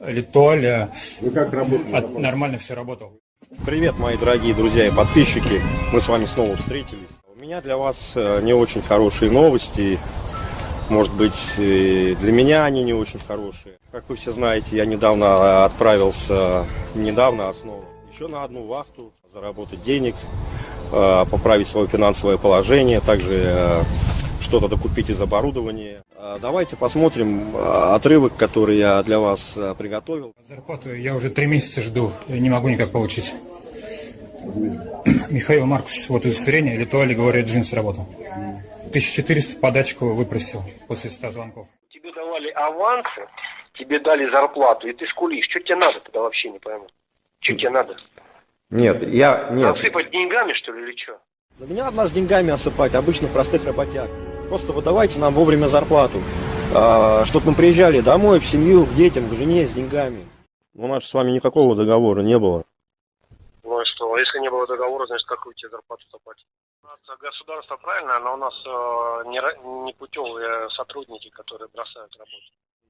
Литуаль, Вы как работаете? от- нормально все работал. Привет, мои дорогие друзья и подписчики. Мы с вами снова встретились. У меня для вас э, не очень хорошие новости. Может быть, и для меня они не очень хорошие. Как вы все знаете, я недавно э, отправился, недавно, снова, еще на одну вахту, заработать денег, э, поправить свое финансовое положение, также что-то докупить из оборудования. Э, Давайте посмотрим э, отрывок, который я для вас э, приготовил. Зарплату я уже три месяца жду, и не могу никак получить. Михаил Маркус, вот удостоверение, Литуаль, говорит, джинс работал. 1400 подачку выпросил после 100 звонков. Тебе давали авансы, тебе дали зарплату, и ты скулишь. Что тебе надо тогда вообще не пойму? Что тебе надо? Нет, я... Нет, Насыпать деньгами, что ли, или что? Да меня от нас деньгами осыпать, обычно простых работяг. Просто выдавайте нам вовремя зарплату. чтобы мы приезжали домой, в семью, к детям, к жене с деньгами. У нас же с вами никакого договора не было. Ну и что? А если не было договора, значит, какую тебе зарплату заплатить? У нас э, государство правильно, но у нас э, не, не путевые сотрудники, которые бросают работу.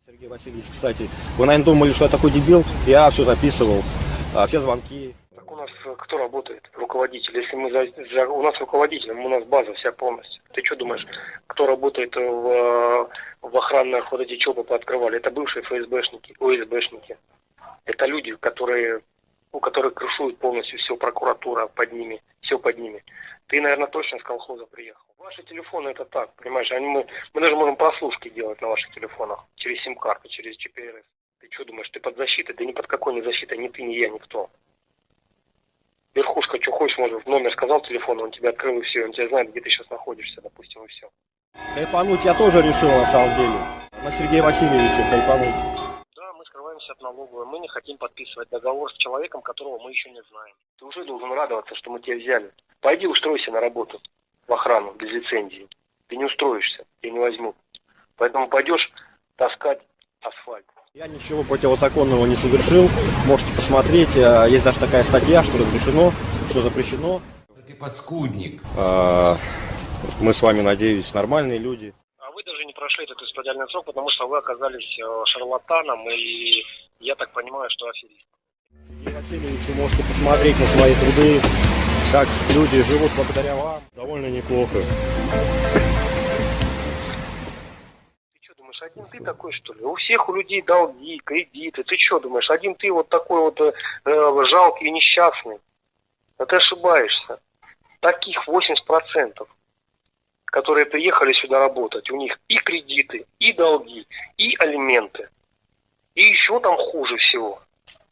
Сергей Васильевич, кстати, вы, наверное, думали, что я такой дебил. Я все записывал, а, все звонки. У нас э, кто работает? Руководитель. Если мы за, за- у нас руководитель, у нас база вся полностью. Ты что думаешь, кто работает в, э, в охранных вот эти ЧОПы пооткрывали? Это бывшие ФСБшники, ОСБшники. Это люди, которые, у которых крышуют полностью все прокуратура под ними, все под ними. Ты, наверное, точно с колхоза приехал. Ваши телефоны это так, понимаешь, они, мы, мы даже можем прослушки делать на ваших телефонах через сим-карты, через GPRS. Ты что думаешь, ты под защитой? Да ни под какой не защитой, ни ты, ни я, никто. Верхушка, что хочешь, может, номер сказал телефона, он тебе открыл и все, он тебя знает, где ты сейчас находишься, допустим, и все. Кайфануть я тоже решил, на самом деле. На Сергея Васильевича кайфануть. Да, мы скрываемся от налоговой, мы не хотим подписывать договор с человеком, которого мы еще не знаем. Ты уже должен радоваться, что мы тебя взяли. Пойди устройся на работу в охрану без лицензии. Ты не устроишься, тебя не возьмут. Поэтому пойдешь таскать асфальт. Я ничего противозаконного не совершил. Можете посмотреть. а, Есть даже такая статья, что разрешено, что запрещено. Ты паскудник. А, Мы с вами, надеюсь, нормальные люди. А вы даже не прошли этот исправительный срок, потому что вы оказались э, шарлатаном и, я так понимаю, что аферист. Сергей Васильевич, вы можете посмотреть на свои труды, как люди живут благодаря вам. Довольно неплохо. Один ты такой, что ли? У всех у людей долги, кредиты. Ты что думаешь, один ты вот такой вот э, э, жалкий и несчастный? А ты ошибаешься. Таких 80%, которые приехали сюда работать, у них и кредиты, и долги, и алименты. И еще там хуже всего.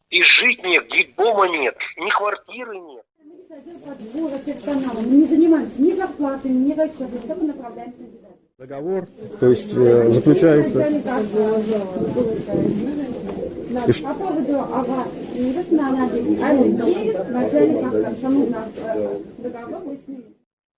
И жить нет, дома нет, ни квартиры нет. Мы не занимаемся ни зарплатами, ни расчетами, только направляемся. Договор, то есть э, заключается. На надо, а нужно э.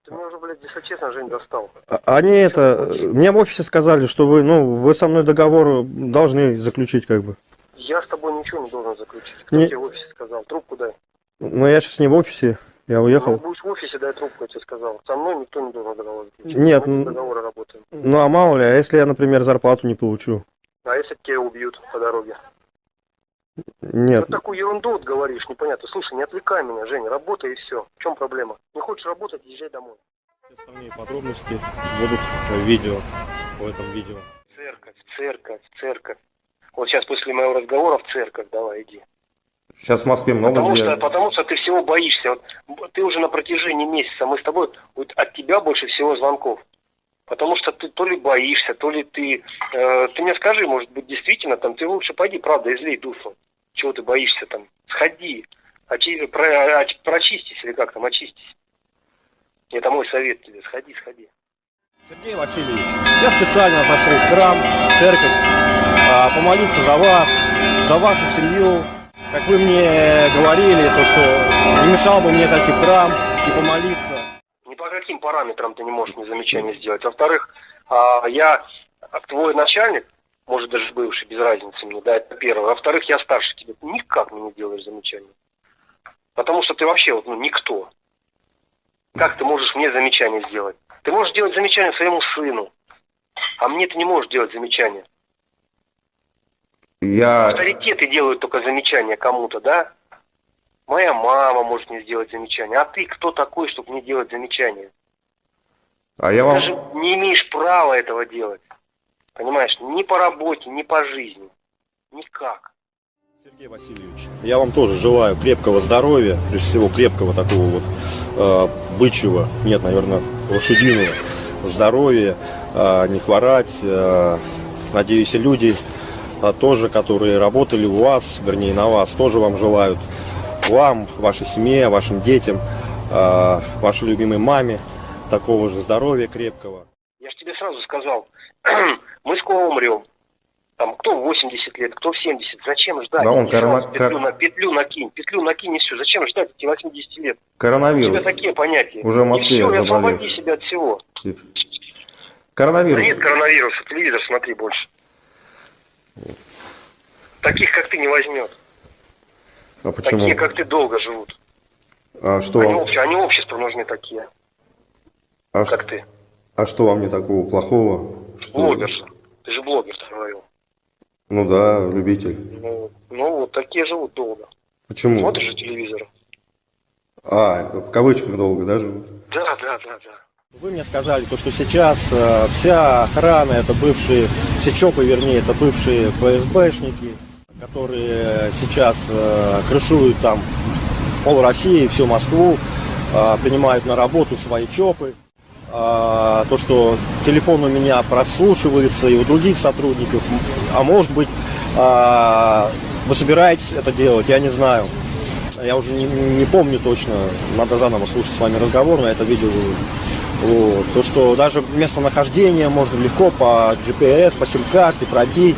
Ты меня уже, блядь, если честно, Жень, достал. А- Они это, мне в офисе сказали, что вы, ну, вы со мной договор должны заключить, как бы. Я с тобой ничего не должен заключить. Кто Не- тебе в офисе сказал? Трубку дай. Но я сейчас не в офисе, я Ну, уехал. будешь в офисе, дай трубку, я тебе сказал. Со мной никто не должен договор заключить. Нет, Мы ну- договоры работаем. Ну а мало ли, а если я, например, зарплату не получу? А если тебя убьют по дороге? Нет, Ну такую ерунду вот говоришь, непонятно. Слушай, не отвлекай меня, Женя, работай и все. В чем проблема? Не хочешь работать, езжай домой. Остальные подробности будут в видео, в этом видео. Церковь, церковь, церковь. Вот сейчас после моего разговора в церковь давай иди. Сейчас в Москве много Потому где. что, потому что ты всего боишься. Вот ты уже на протяжении месяца, мы с тобой, вот от тебя больше всего звонков. Потому что ты то ли боишься, то ли ты... э, ты мне скажи, может быть, действительно, там, ты лучше пойди, правда, излей душу. Чего ты боишься там? Сходи, очи- про- оч- прочистись или как там, очистись. Это мой совет тебе, сходи, сходи. Сергей Васильевич, я специально зашел в храм, в церковь, а, помолиться за вас, за вашу семью. Как вы мне говорили, то что не мешал бы мне зайти в храм и помолиться. Ни по каким параметрам ты не можешь мне замечания сделать. Во-вторых, а, я а, твой начальник, может даже бывший, без разницы мне, да, это первое. Во-вторых, я старше тебя. Ты никак мне не делаешь замечания. Потому что ты вообще вот, ну, никто. Как ты можешь мне замечание сделать? Ты можешь делать замечание своему сыну, а мне ты не можешь делать замечания. Я... Авторитеты делают только замечания кому-то, да? Моя мама может мне сделать замечание. А ты кто такой, чтобы мне делать замечания? А я вам... Даже не имеешь права этого делать. Понимаешь, ни по работе, ни по жизни. Никак. Сергей Васильевич, я вам тоже желаю крепкого здоровья, прежде всего крепкого такого вот э, бычьего, нет, наверное, лошадиного здоровья, э, не хворать. Э, надеюсь, и люди э, тоже, которые работали у вас, вернее, на вас, тоже вам желают. Вам, вашей семье, вашим детям, э, вашей любимой маме такого же здоровья крепкого. Я же тебе сразу сказал, мы скоро умрем. Там кто в 80 лет, кто в 70. Зачем ждать? Да он корона- петлю, на, петлю накинь, петлю накинь и все. Зачем ждать эти 80 лет? У тебя Коронавирус. такие понятия. Уже в Москве и все, заболевший. освободи себя от всего. Да Коронавирус. нет коронавируса, телевизор смотри больше. Таких, как ты, не возьмет. А почему? Такие, как ты, долго живут. А что Они, вам? обще- они обществу нужны такие, А, ш- как ты. а что вам не такого плохого? Что- Блогерша. Ты же блогер, говорил. Ну да, любитель. Ну, ну вот такие живут долго. Почему? Смотришь же телевизор. А, в кавычках долго, да, живут? Да, да, да, да. Вы мне сказали, то, что сейчас э, вся охрана, это бывшие, все ЧОПы, вернее, это бывшие ФСБшники, которые сейчас э, крышуют там пол России, всю Москву, э, принимают на работу свои ЧОПы. А, то, что телефон у меня прослушивается и у других сотрудников, а может быть, а, вы собираетесь это делать, я не знаю. Я уже не, не помню точно, надо заново слушать с вами разговор, на это видео вот. То, что даже местонахождение можно легко по GPS, по сим-карте пробить.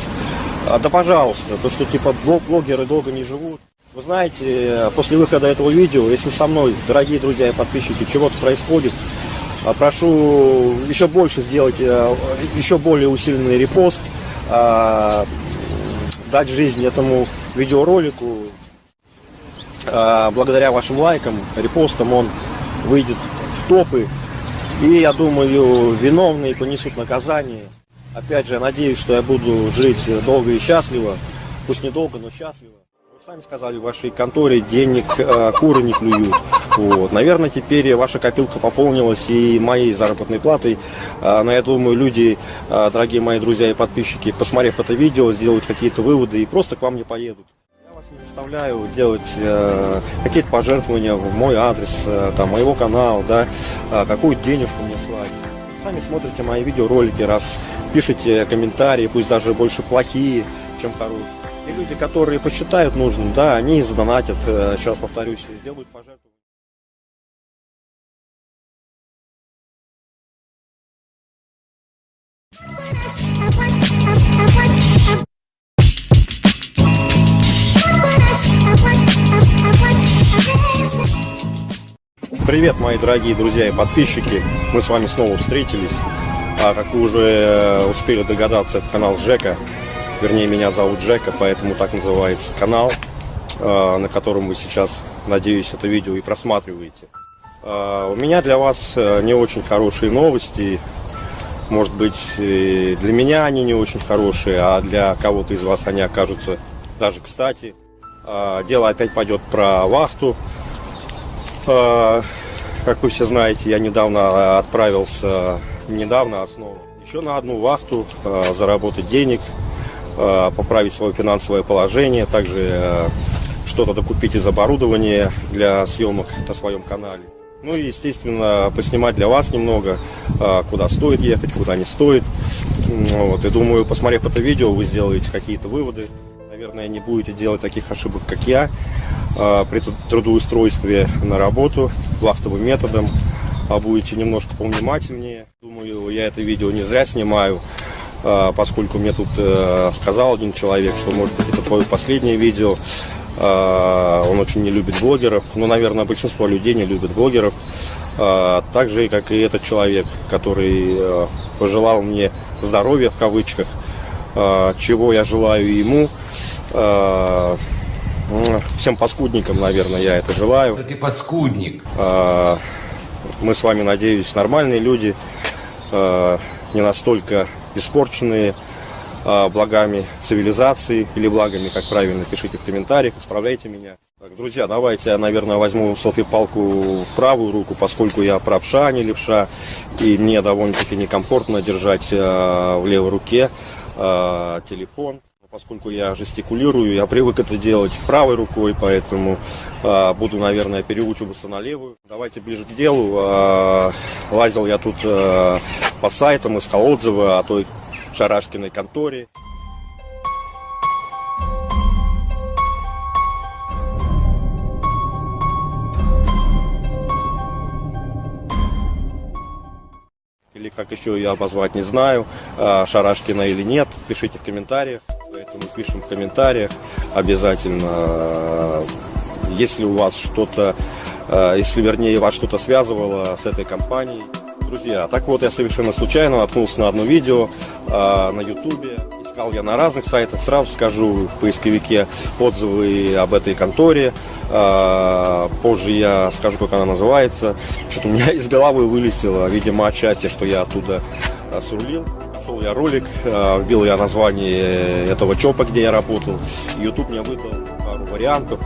А, да пожалуйста, то, что типа блог- блогеры долго не живут. Вы знаете, после выхода этого видео, если со мной, дорогие друзья и подписчики, чего-то происходит, а, прошу еще больше сделать, э, еще более усиленный репост, а, дать жизнь этому видеоролику. А, Благодаря вашим лайкам, репостам он выйдет в топы. И я думаю, виновные понесут наказание. Опять же, я надеюсь, что я буду жить долго и счастливо. Пусть недолго, но счастливо. Вы сами сказали, в вашей конторе денег э, куры не клюют. Вот. Наверное, теперь ваша копилка пополнилась и моей заработной платой. А, Но я думаю, люди, э, дорогие мои друзья и подписчики, посмотрев это видео, сделают какие-то выводы и просто к вам не поедут. Заставляю делать э, какие-то пожертвования в мой адрес, э, там, моего канала, да, э, какую денежку мне слать. Сами смотрите мои видеоролики, раз пишите комментарии, пусть даже больше плохие, чем хорошие. И люди, которые посчитают нужным, да, они задонатят, э, раз повторюсь, сделают пожертвования. Привет, мои дорогие друзья и подписчики. Мы с вами снова встретились. А как вы уже э, успели догадаться, это канал Джека. Вернее, меня зовут Джека, поэтому так называется канал, э, на котором вы сейчас, надеюсь, это видео и просматриваете. А, У меня для вас э, не очень хорошие новости. Может быть, для меня они не очень хорошие, а для кого-то из вас они окажутся даже кстати. А, Дело опять пойдет про вахту. А, Как вы все знаете, я недавно отправился, недавно, а снова, еще на одну вахту, а, заработать денег, а, поправить свое финансовое положение, также а, что-то докупить из оборудования для съемок на своем канале. Ну и, естественно, поснимать для вас немного, а, куда стоит ехать, куда не стоит. Вот, и думаю, посмотрев это видео, вы сделаете какие-то выводы. Наверное, не будете делать таких ошибок, как я, а, при труд- трудоустройстве на работу вахтовым методом, а будете немножко повнимательнее. Думаю, я это видео не зря снимаю, а, поскольку мне тут э, сказал один человек, что, может быть, это твое последнее видео. А, Он очень не любит блогеров. Ну, наверное, большинство людей не любят блогеров. Так же, как и этот человек, который э, пожелал мне здоровья, в кавычках, чего я желаю ему. А, Всем паскудникам, наверное, я это желаю. Да ты паскудник. А, Мы с вами, надеюсь, нормальные люди, а, не настолько испорченные а, благами цивилизации или благами, как правильно, пишите в комментариях, исправляйте меня. Так, друзья, давайте я, наверное, возьму селфи-палку в правую руку, поскольку я правша, а не левша, и мне довольно-таки некомфортно держать э, в левой руке э, телефон. Поскольку я жестикулирую, я привык это делать правой рукой, поэтому э, буду, наверное, переучиваться на левую. Давайте ближе к делу. Э, лазил я тут э, по сайтам, искал отзывы о той шарашкиной конторе. Или как еще ее обозвать, не знаю, а, Шарашкина или нет, пишите в комментариях. Поэтому пишем в комментариях обязательно, если у вас что-то, а, если вернее вас что-то связывало с этой компанией. Друзья, так вот я совершенно случайно наткнулся на одно видео а, на ютубе. Искал я на разных сайтах, сразу скажу в поисковике отзывы об этой конторе. А, позже я скажу, как она называется. Что-то у меня из головы вылетело, видимо, отчасти, что я оттуда а, срулил. Нашел я ролик, а, вбил я название этого ЧОПа, где я работал. YouTube мне выдал пару вариантов,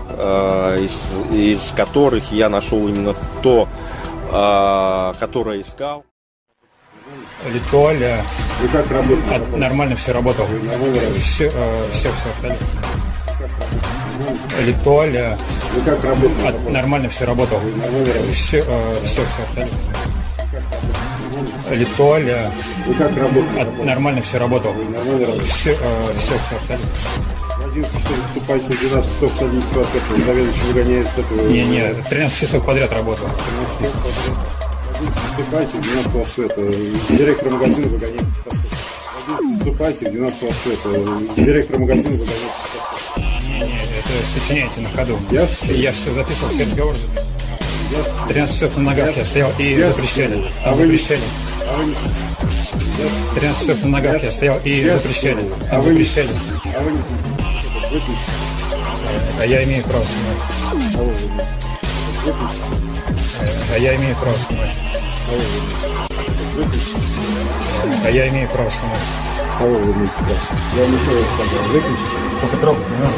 из, из которых я нашел именно то, которое искал. Литуаля. Вы как работаете? А, нормально все работало. Все, э, все, все остальное. Литуаля. Вы как работаете? А, нормально все работало. Все, э, все, все остальное. Литуаля. Вы как работаете? А, нормально все работало. Все, э, все, все остальное. В 11 часов выступаете, в 12 часов садитесь вас этого, заведующий выгоняет с этого. Не, не, 13 часов подряд работал. Выступайте, в 12 вас это, директор магазина поста. Выступайте, в 12 вас это, директор магазина выгоняет с поста. Не, не, это сочиняете на ходу. Я, Я все записывал, все разговоры записывал. 13 часов на ногах я стоял и Я- запрещали. А Там вы запрещали. а вы не, 13 часов на ногах я стоял и запрещали. А вы запрещали. а вы не, выключите, А я имею право снимать. А я имею право снимать. А я имею право снимать. А вы выключите, да. Я вам еще раз сказал, выключите. Только трогать не надо.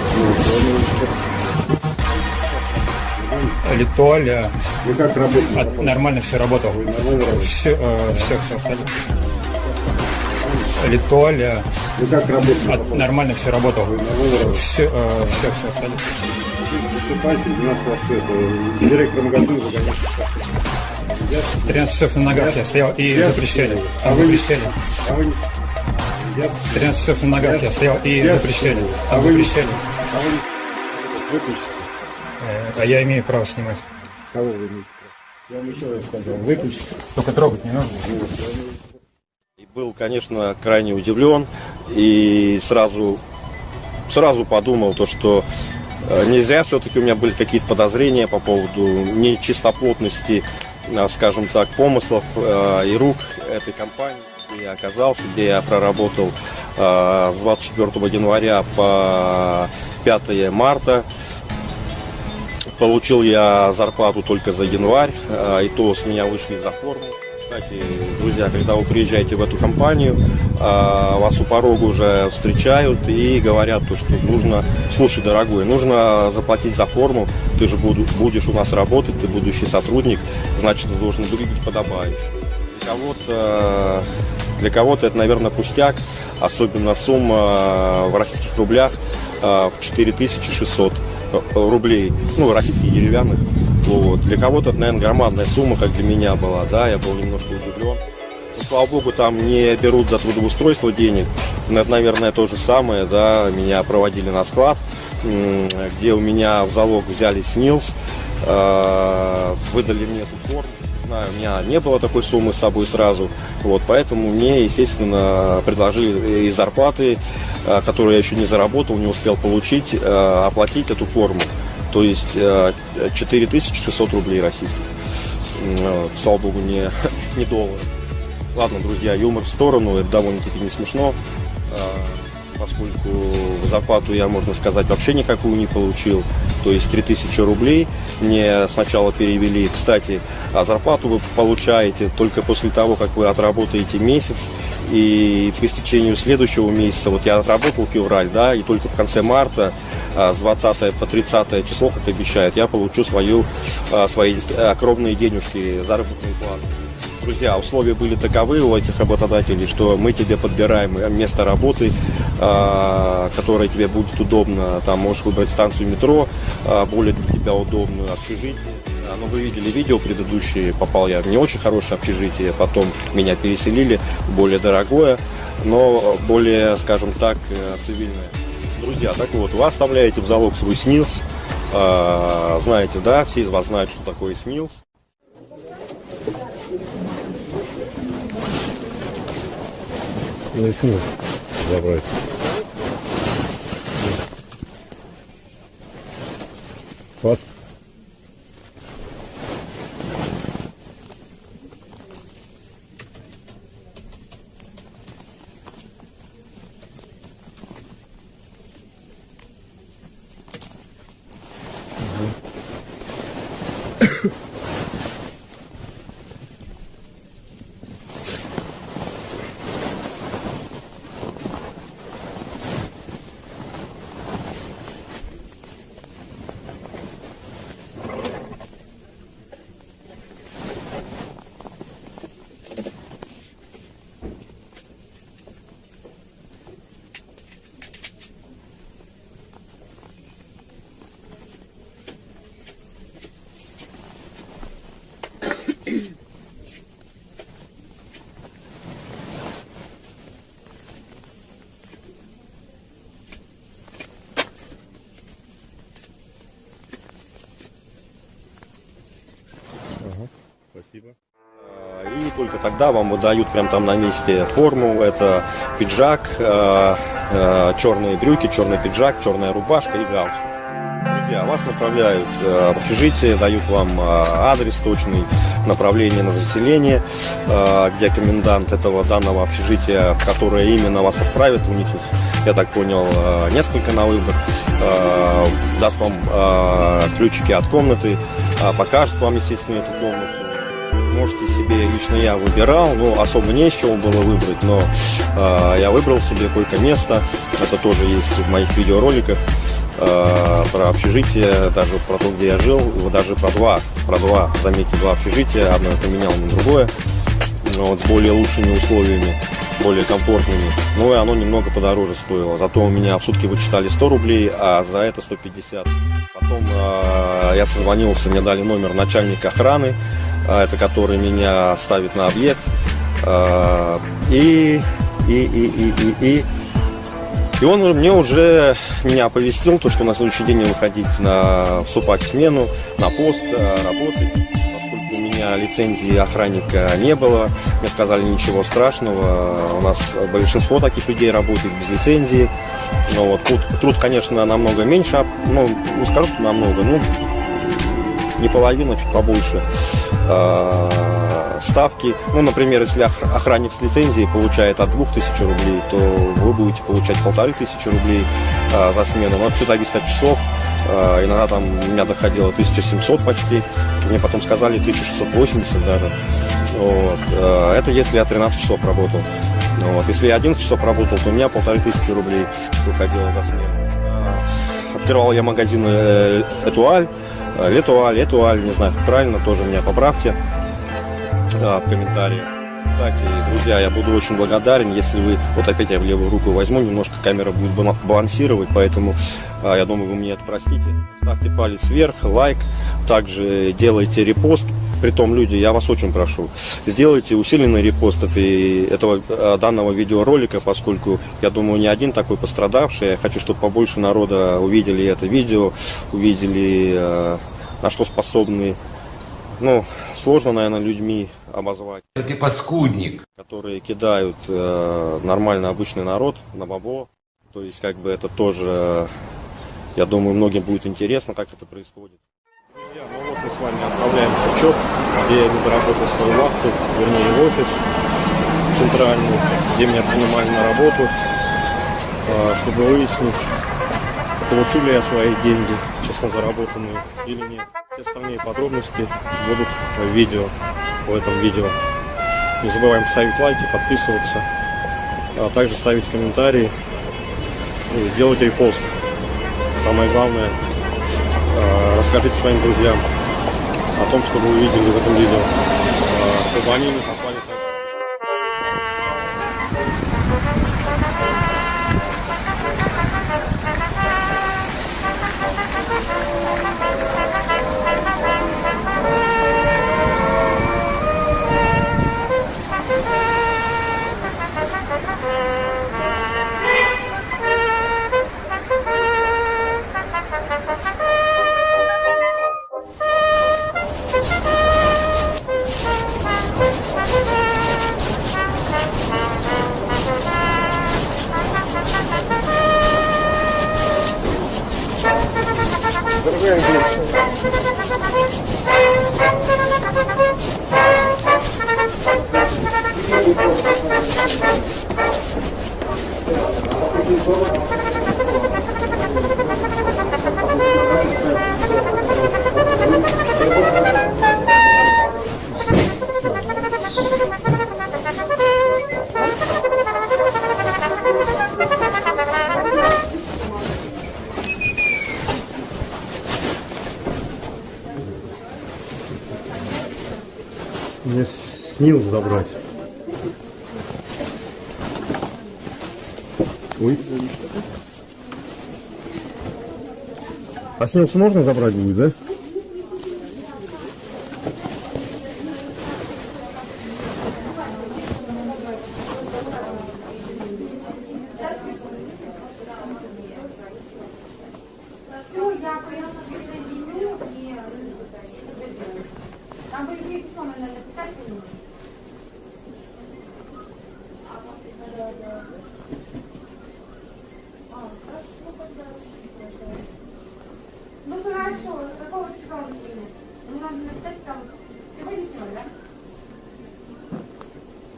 Литуаля. Вы как работаете? А, нормально все работало. Все, э, все, все. Литуаля. Вы как работаете? А, нормально все работало. Все, э, все, все остальное. Выступайте, в 12 вас это, директор магазина выгоняет с поста. 13 часов на ногах я стоял и запрещали. А вы запрещали. А вы не, я, 13 часов на ногах я стоял и запрещали. А вы запрещали. а. Э, А я имею право снимать. Кого вы имеете право? Я вам еще раз сказал, выключите. Только трогать не надо. Был, конечно, крайне удивлен и сразу, сразу подумал то, что э, нельзя, все-таки у меня были какие-то подозрения по поводу нечистоплотности, э, скажем так, помыслов э, и рук этой компании, где я оказался, где я проработал э, с 24 января по 5 марта. Получил я зарплату только за январь, э, и то с меня вышли за форму. Кстати, друзья, когда вы приезжаете в эту компанию, а, вас у порога уже встречают и говорят, то, что нужно, слушай, дорогой, нужно заплатить за форму, ты же будешь у нас работать, ты будущий сотрудник, значит, ты должен выглядеть подобающе. Для кого-то, для кого-то это, наверное, пустяк, особенно сумма в российских рублях а, в 4600 рублей, ну, российских деревянных. Вот. Для кого-то это, наверное, громадная сумма, как для меня была, да, я был немножко удивлен. Ну, слава богу, там не берут за трудоустройство денег. Но это, наверное, то же самое, да, меня проводили на склад, где у меня в залог взяли СНИЛС, э, выдали мне эту форму. Знаю, у меня не было такой суммы с собой сразу, вот, поэтому мне, естественно, предложили из зарплаты, э, которую я еще не заработал, не успел получить, э, оплатить эту форму. То есть э, 4600 рублей российских. Э, Слава богу, не, не доллары. Ладно, друзья, юмор в сторону, это довольно-таки не смешно. Э, поскольку зарплату я, можно сказать, вообще никакую не получил. То есть 3000 рублей мне сначала перевели. Кстати, а зарплату вы получаете только после того, как вы отработаете месяц. И по истечению следующего месяца, вот я отработал февраль, да, и только в конце марта а, с 20 по 30 число, как обещают, я получу свою, а, свои а, кровные денежки, заработную плату. Друзья, условия были таковы у этих работодателей, что мы тебе подбираем место работы, а, которое тебе будет удобно. Там можешь выбрать станцию метро, а, более для тебя удобную, общежитие. А, Ну, вы видели видео предыдущие, попал я в не очень хорошее общежитие, потом меня переселили, более дорогое, но более, скажем так, э, цивильное. Друзья, так вот, вы оставляете в залог свой СНИЛС, знаете, да, все из вас знают, что такое СНИЛС. Ну и снова забрать. Пас. Спасибо. И только тогда вам выдают прям там на месте форму. Это пиджак, э, э, черные брюки, черный пиджак, черная рубашка и галстук. Друзья, вас направляют э, в общежитие, дают вам э, адрес точный, направление на заселение, э, где комендант этого данного общежития, которое именно вас отправит, у них их, я так понял, э, несколько на выбор, э, даст вам э, ключики от комнаты, покажет вам, естественно, эту комнату можете себе, лично я выбирал, ну, особо не из чего было выбрать, но э, я выбрал себе койко-место, это тоже есть в моих видеороликах, э, про общежитие, даже про то, где я жил, даже про два, про два, заметьте, два общежития, одно я поменял на другое, ну, вот, с более лучшими условиями, более комфортными, ну, и оно немного подороже стоило, зато у меня в сутки вычитали 100 рублей, а за это 150. Потом э, я созвонился, мне дали номер начальника охраны, а, это который меня ставит на объект. А, И, и, и, и, и, и, и он мне уже меня оповестил, то, что на следующий день выходить на вступать в смену, на пост, а, работать. Поскольку у меня лицензии охранника не было, мне сказали ничего страшного. У нас большинство таких людей работает без лицензии. Но вот труд, труд, конечно, намного меньше, а, ну, не скажу, что намного, ну, не половина, чуть побольше э, ставки. Ну, например, если ох- охранник с лицензией получает от 2000 рублей, то вы будете получать полторы тысячи рублей э, за смену. Но все зависит от часов. Э, иногда там у меня доходило 1700 почти. Мне потом сказали 1680 даже. Вот. Э, это если я 13 часов работал. Ну Вот. Если я 11 часов работал, то у меня полторы тысячи рублей выходило за смену. Э, Открывал я магазин э, Этуаль. Э, Летуаль, Этуаль, не знаю, правильно, тоже меня поправьте э, в комментариях. Кстати, друзья, я буду очень благодарен, если вы, вот опять я в левую руку возьму, немножко камера будет бала- балансировать, поэтому я думаю, вы мне это простите. Ставьте палец вверх, лайк, также делайте репост. Притом, люди, я вас очень прошу, сделайте усиленный репост этой, этого э, данного видеоролика, поскольку я думаю, не один такой пострадавший. Я хочу, чтобы побольше народа увидели это видео, увидели, э, на что способны, ну, сложно, наверное, людьми обозвать, Ты паскудник. которые кидают э, нормально обычный народ на бабо. То есть, как бы это тоже, я думаю, многим будет интересно, как это происходит. Друзья, ну вот мы с вами отправляемся в ЧОП, где я буду работать свою вахту, вернее в офис центральный, где меня принимали на работу. а, чтобы выяснить, получу ли я свои деньги, честно заработанные или нет. Все остальные подробности будут в видео, в этом видео. Не забываем ставить лайки, подписываться, а также ставить комментарии и делать репост. Самое главное, расскажите своим друзьям о том, что вы увидели в этом видео, а, чтобы они не забрать. Ой. А снилс можно забрать будет, да? Все, я поехала присоединю и там по идее что надо написать или нет? А, хорошо, тогда. Ну хорошо, какого числа он принят? Ну надо написать там сегодняшнего, да?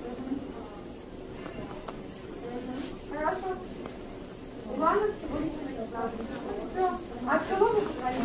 Мгм. Мгм. Хорошо. Ладно, сегодняшнего числа. Всё. А от кого вы звоните?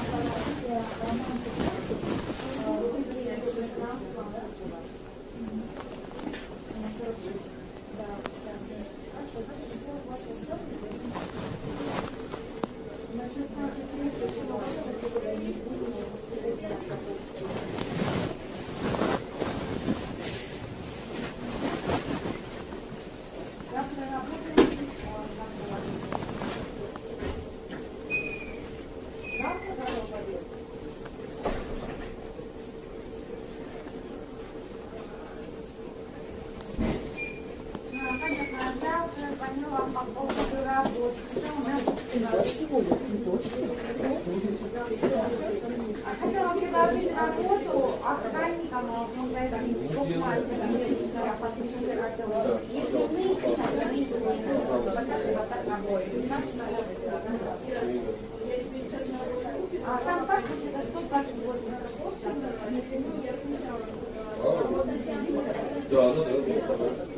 А, Понятно, я уже звоню вам по поводу работы. Что у нас? А Хотела вам предложить работу охранником в магазине Букмаркета. Если вы и сотрудники вот так вот так работаете, значит, А там как это 128 Я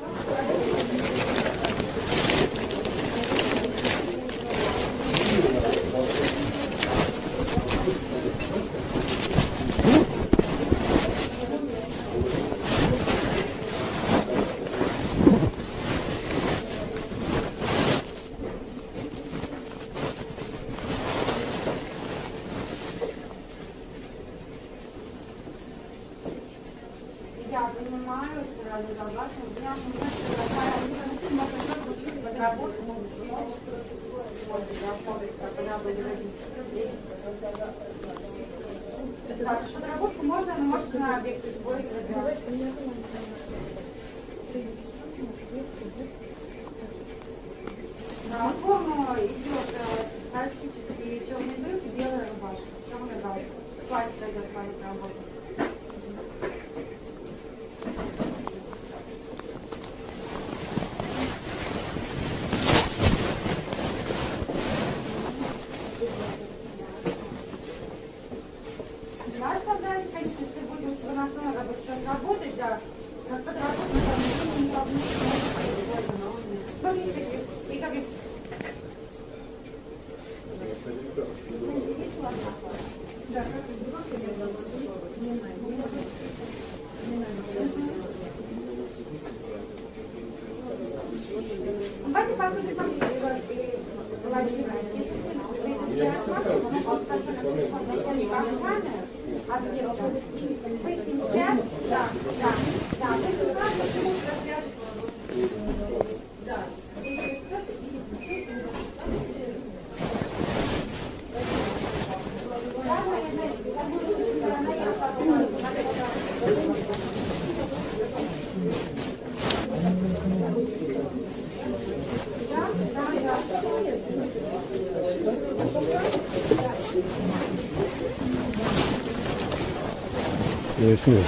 Снег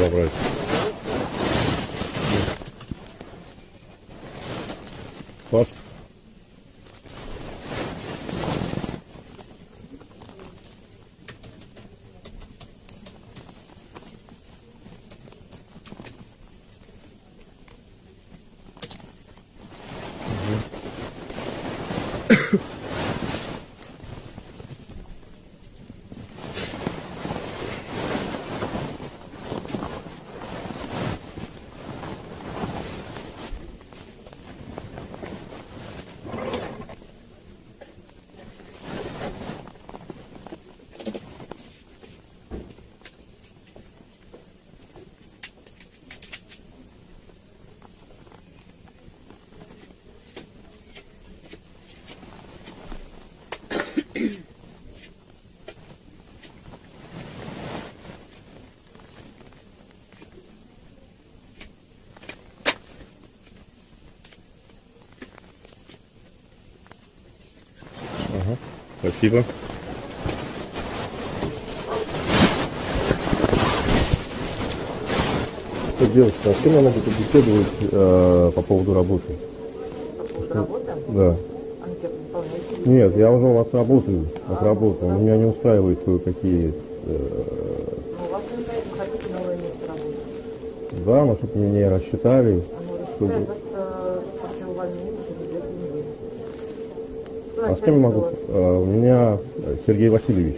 забрать. Пас. Ага. Спасибо. Так, девушка, а с кем я могу побеседовать э, по поводу работы? Работа? Да. Выполняете? Нет, я уже у вас работаю, отработал. Меня не устраивают кое-какие... Ну, у вас не вы хотите новое место работы. Да, но чтобы меня не рассчитали. Оно Чтобы... рассчитает вас э. А с кем я могу? Э, у меня Сергей Васильевич.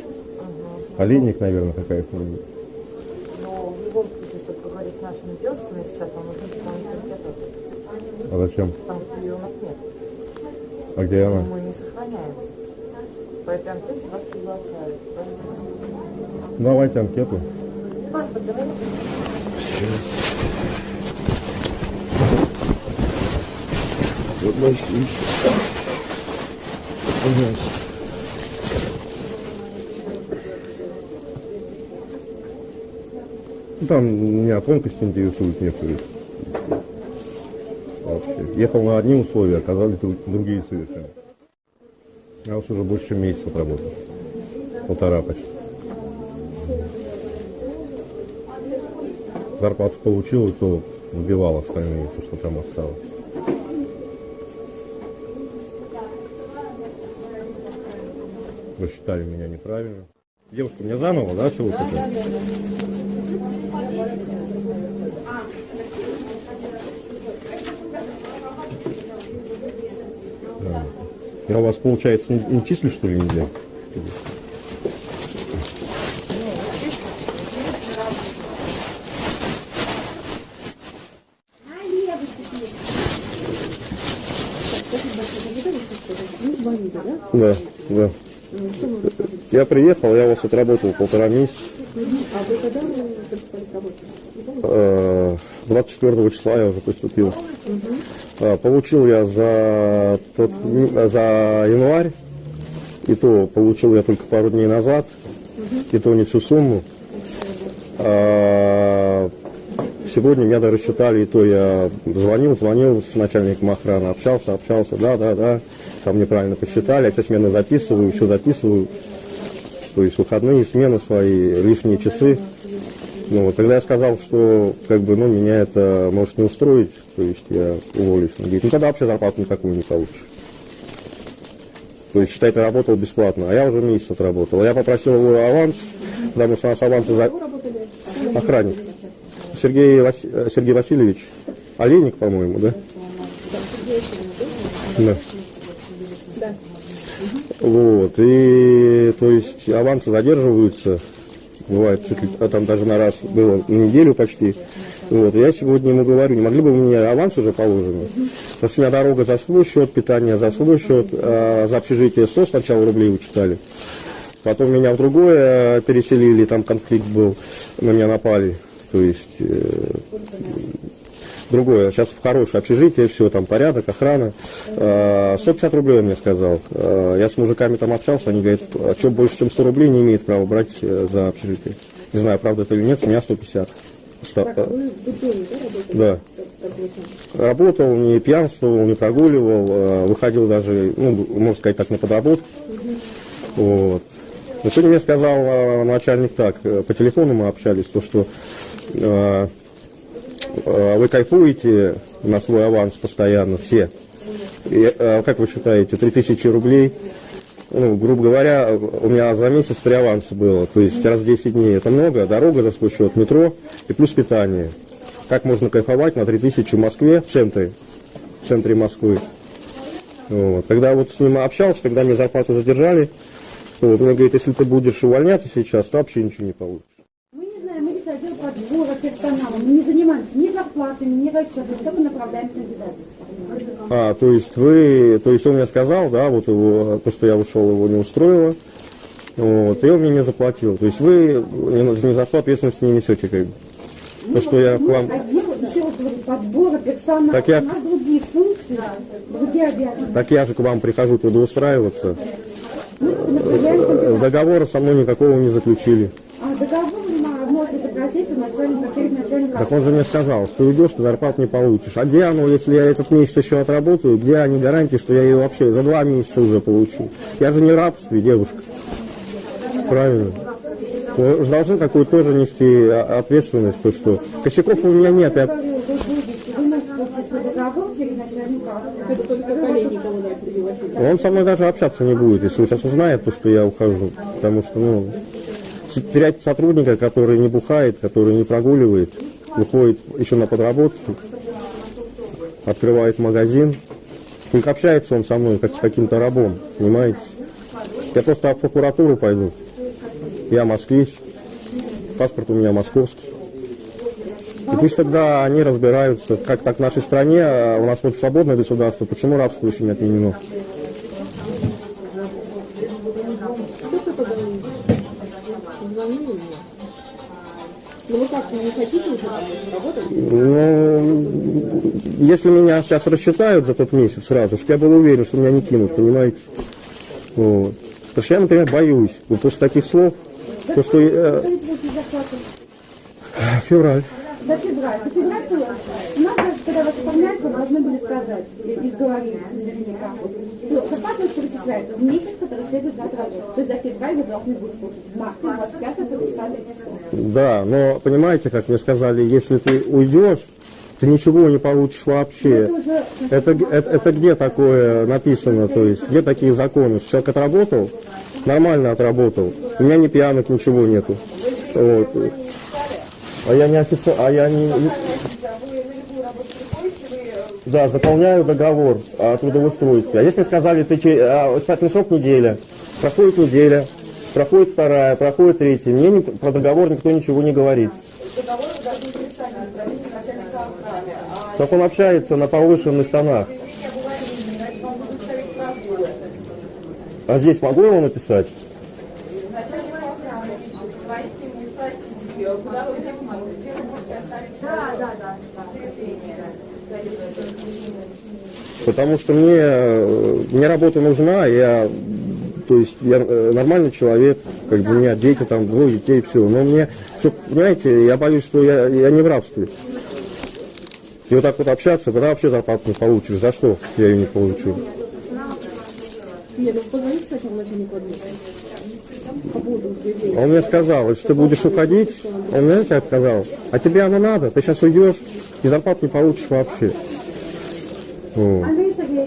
Олейник, наверное, какая фамилия. Но в любом случае, чтобы поговорить с нашими девушками сейчас, вам нужно анкету, А зачем? потому что ее у нас нет. А где она? Мы не сохраняем. По этой анкете вас приглашают. Давайте анкету. Паспорт говорите? Ну, Там меня тонкости интересуют некоторые. Вообще. Ехал на одни условия, оказались друг- другие совершенно. Я вот уже больше месяца работал. Полтора почти. Зарплату получил, то убивал остальные, то, что там осталось. Вы меня неправильно. Девушка, мне заново, да, все вот это? Да. Я у вас, получается, не, не числю, что ли, нельзя? Да, да. Я приехал, я у вас отработал полтора месяца. Э, 24 числа я уже поступил. А, Получил я за, тот, за январь, и то получил я только пару дней назад, и то не всю сумму. А, Сегодня меня даже рассчитали, и то я звонил, звонил с начальником охраны, общался, общался, да, да, да, там неправильно посчитали, я все смены записываю, все записываю, то есть выходные смены свои, лишние часы. Ну, вот, тогда я сказал, что как бы, ну, меня это может не устроить, то есть я уволюсь. Он говорит, ну тогда вообще зарплату никакую не получишь. То есть, считай, ты работал бесплатно, а я уже месяц отработал. Я попросил его аванс, потому что у нас авансы за... Охранник. Сергей, Вас... э, Сергей Васильевич. Олейник, по-моему, да? Да. Вот, и то есть авансы задерживаются, бывает, а там даже на раз было неделю почти. Вот, я сегодня ему говорю, не могли бы вы мне аванс уже положенный? Потому что у меня дорога за свой счет, питание за свой счет, а за общежитие 100 сначала рублей вычитали. Потом меня в другое э, переселили, там конфликт был, на меня напали. То есть э, другое. Сейчас в хорошее общежитие, все, там порядок, охрана. Э, 150 рублей он мне сказал. Э, Я с мужиками там общался, они говорят, а что больше, чем 100 рублей не имеет права брать э, за общежитие. Не знаю, правда это или нет, у меня 150. Ста- э, Да. Работал, не пьянствовал, не прогуливал, э, выходил даже, ну, можно сказать так, на подработку. Вот. Но сегодня мне сказал э, начальник так, по телефону мы общались, то, что вы кайфуете на свой аванс постоянно, все. И, э, как вы считаете, 3000 рублей, ну, грубо говоря, у меня за месяц три аванса было, то есть раз в 10 дней. Это много, дорога за свой счет, метро и плюс питание. Как можно кайфовать на 3000 в Москве, в центре, в центре Москвы. Вот. Когда вот с ним общался, когда мне зарплату задержали, вот, мне говорит, если ты будешь увольняться сейчас, то вообще ничего не получишь. Мы не знаем, мы здесь отдел подбора персонала, мы не занимаемся ни зарплатами, ни расчетами, только направляем кандидатов. А, то есть вы, то есть он мне сказал, да, вот его, то, что я ушел, его не устроило, вот, и он мне не заплатил. То есть вы не, за что ответственность не несете, как бы. То, что я к вам, подбора персонала, Так я- у нас другие функции, другие обязанности. так я же к вам прихожу трудоустраиваться. Направляем Э. Договора со мной никакого не заключили. А договор ма- может попросить у начальника, перед начальником. Так он же мне сказал, что уйдешь, ты зарплату не получишь. А где оно, если я этот месяц еще отработаю, где они гарантии, что я ее вообще за два месяца уже получу? Я же не в рабстве, девушка. Правильно. Вы же должны какую-то тоже нести а- ответственность, то что косяков у меня нет. Я... Он со мной даже общаться не будет, если он сейчас узнает, то, что я ухожу. Потому что, ну, терять сотрудника, который не бухает, который не прогуливает, выходит еще на подработку, открывает магазин. Только общается он со мной, как с каким-то рабом, понимаете? Я просто в прокуратуру пойду. Я москвич, паспорт у меня московский. И пусть тогда они разбираются, как так в нашей стране, а у нас вот свободное государство, почему рабство еще не отменено. Ну вы как, не хотите уже работать? Ну, если меня сейчас рассчитают за тот месяц сразу, чтобы я был уверен, что меня не кинут, понимаете? Вот. Потому что я, например, боюсь. Вот после таких слов, то, что э, получит зарплату? февраль. За февраль. За февраль когда вас оформляют, вы должны были сказать, и говорить наверняка, что зарплата перечисляется в месяц, который следует за отработку. То есть за февраль вы должны будете получить. В марте 25 подписали число. Да, но понимаете, как мне сказали, если ты уйдешь, ты ничего не получишь вообще. Это Это, это, это где такое написано, то есть, где такие законы? Человек отработал, нормально отработал, у меня ни пьянок, ничего нету. Вот. А я не офицер, а я не... не- Да, заполняю договор о трудоустройстве. А если сказали, ты а, испытательный срок неделя, проходит неделя, проходит вторая, проходит третья, мне ни- про договор никто ничего не говорит. Как он общается на повышенных тонах. А здесь могу его написать? Потому что мне, э, мне работа нужна, я, то есть я э, нормальный человек, как бы у меня дети там, двое детей, все. Но мне, чтоб, понимаете, я боюсь, что я, я не в рабстве. И вот так вот общаться, тогда вообще зарплату не получишь. За что я ее не получу? Нет, ну сначала начальнику. Он мне сказал, если ты будешь уходить, он мне как сказал, а тебе оно надо, ты сейчас уйдешь и зарплату не получишь вообще.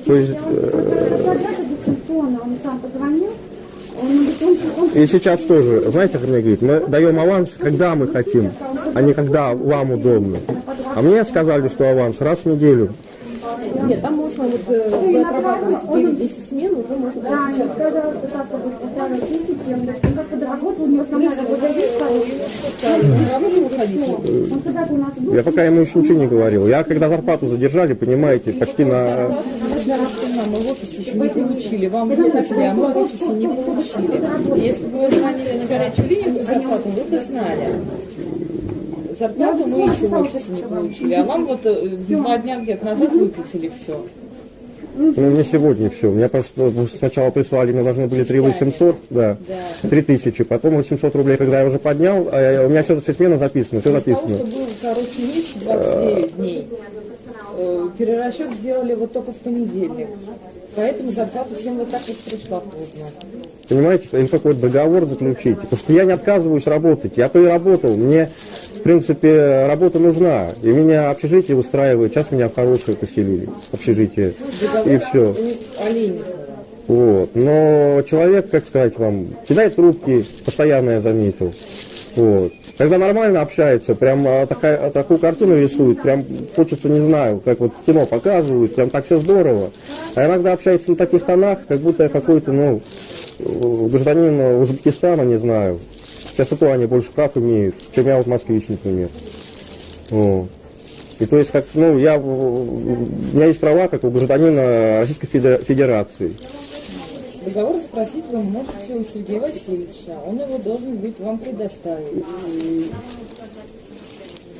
То есть, он И сейчас тоже, знаете, как мне говорит, мы даем аванс, когда мы хотим, а не когда вам удобно. А мне сказали, что аванс раз в неделю. Нет, там можно вот э, вы отрабатываете 9-10 смен, уже можно Да, даже я он как подработал, у него основная работа есть, пока ему еще ничего не говорил. Я когда зарплату задержали, понимаете, почти на... Мы в офисе еще не получили, вам выплатили, а мы в офисе не получили. Если бы вы звонили на горячую линию зарплату, вы бы знали. Зарплату мы еще в офисе не получили, а вам вот э, два дня где-то назад выплатили все. Ну, не сегодня все. Меня просто сначала прислали, мне должны были 3 800, да, 3 тысячи, потом 800 рублей, когда я уже поднял, а я- у меня все, все смена записано, все записано. что был короткий месяц, 29 дней, э, перерасчет сделали вот только в понедельник. Поэтому зарплата всем вот так вот пришла поздно. Понимаете, им какой-то договор заключить. Потому что я не отказываюсь работать. Я то и работал. Мне, в принципе, работа нужна. И меня общежитие устраивает. Сейчас меня в хорошее поселили. Общежитие. И все. Вот. Но человек, как сказать вам, кидает трубки, постоянно я заметил. Вот. Когда нормально общается, прям а, такая, а, такую картину рисует, прям хочется, не знаю, как вот кино показывают, прям так все здорово. А иногда общается на таких тонах, как будто я какой-то, ну, э, гражданин Узбекистана, не знаю. Сейчас и то они больше прав имеют, чем я вот москвич, например. Вот. И то есть, как, ну, я, в- у меня есть права, как у гражданина Российской Федер- Федерации. Договор спросить вы можете у Сергея Васильевича. Он его должен быть вам предоставить.